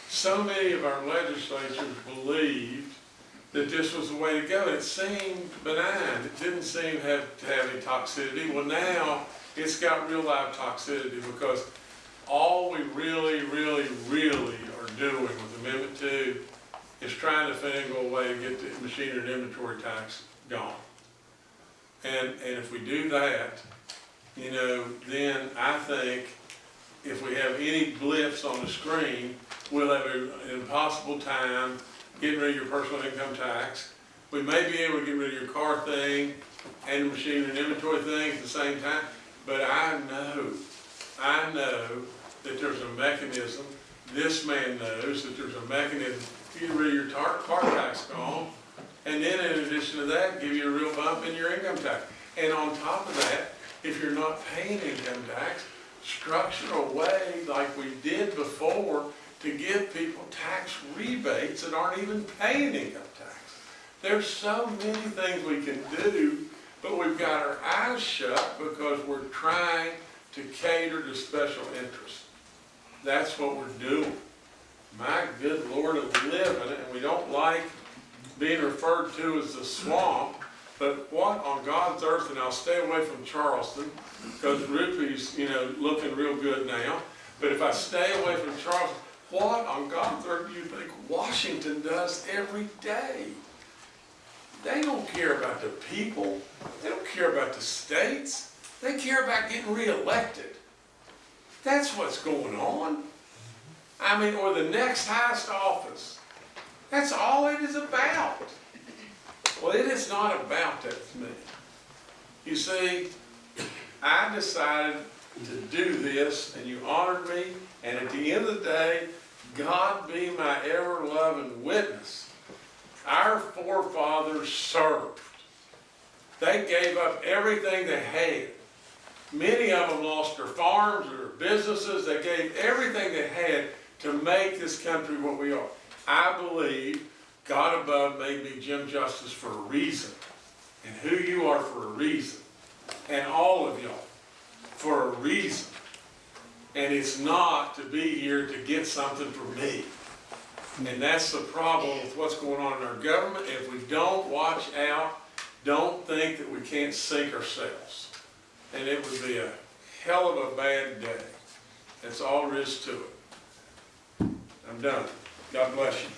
so many of our legislatures believed that this was the way to go. It seemed benign. It didn't seem have, to have any toxicity. Well, now, it's got real life toxicity because all we really, really, really are doing with Amendment Two is trying to finagle a way to get the machinery and inventory tax gone. And, and if we do that, you know, then I think if we have any blips on the screen, we'll have an impossible time getting rid of your personal income tax. We may be able to get rid of your car thing and the machinery and inventory thing at the same time, but I know, I know that there's a mechanism, this man knows that there's a mechanism to get rid of your tar, car tax gone, and then in addition to that, give you a real bump in your income tax. And on top of that, if you're not paying income tax, structure a way like we did before to give people tax rebates that aren't even paying income tax. There's so many things we can do, but we've got our eyes shut because we're trying to cater to special interests. That's what we're doing. My good Lord of living, and we don't like being referred to as the swamp, but what on God's earth, and I'll stay away from Charleston, because Rupie's, you know, looking real good now, but if I stay away from Charleston, what on God's earth do you think Washington does every day? They don't care about the people, they don't care about the states, They care about getting reelected. That's what's going on. I mean, or the next highest office. That's all it is about. Well, it is not about that to me. You see, I decided to do this, and you honored me, and at the end of the day, God be my ever-loving witness. Our forefathers served. They gave up everything they had. Many of them lost their farms, their businesses, they gave everything they had to make this country what we are. I believe God above made me Jim Justice for a reason, and who you are for a reason, and all of y'all for a reason. And it's not to be here to get something from me. And that's the problem with what's going on in our government. If we don't watch out, don't think that we can't sink ourselves. And it would be a hell of a bad day. That's all there is to it. I'm done. God bless you.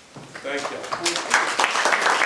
Thank y'all.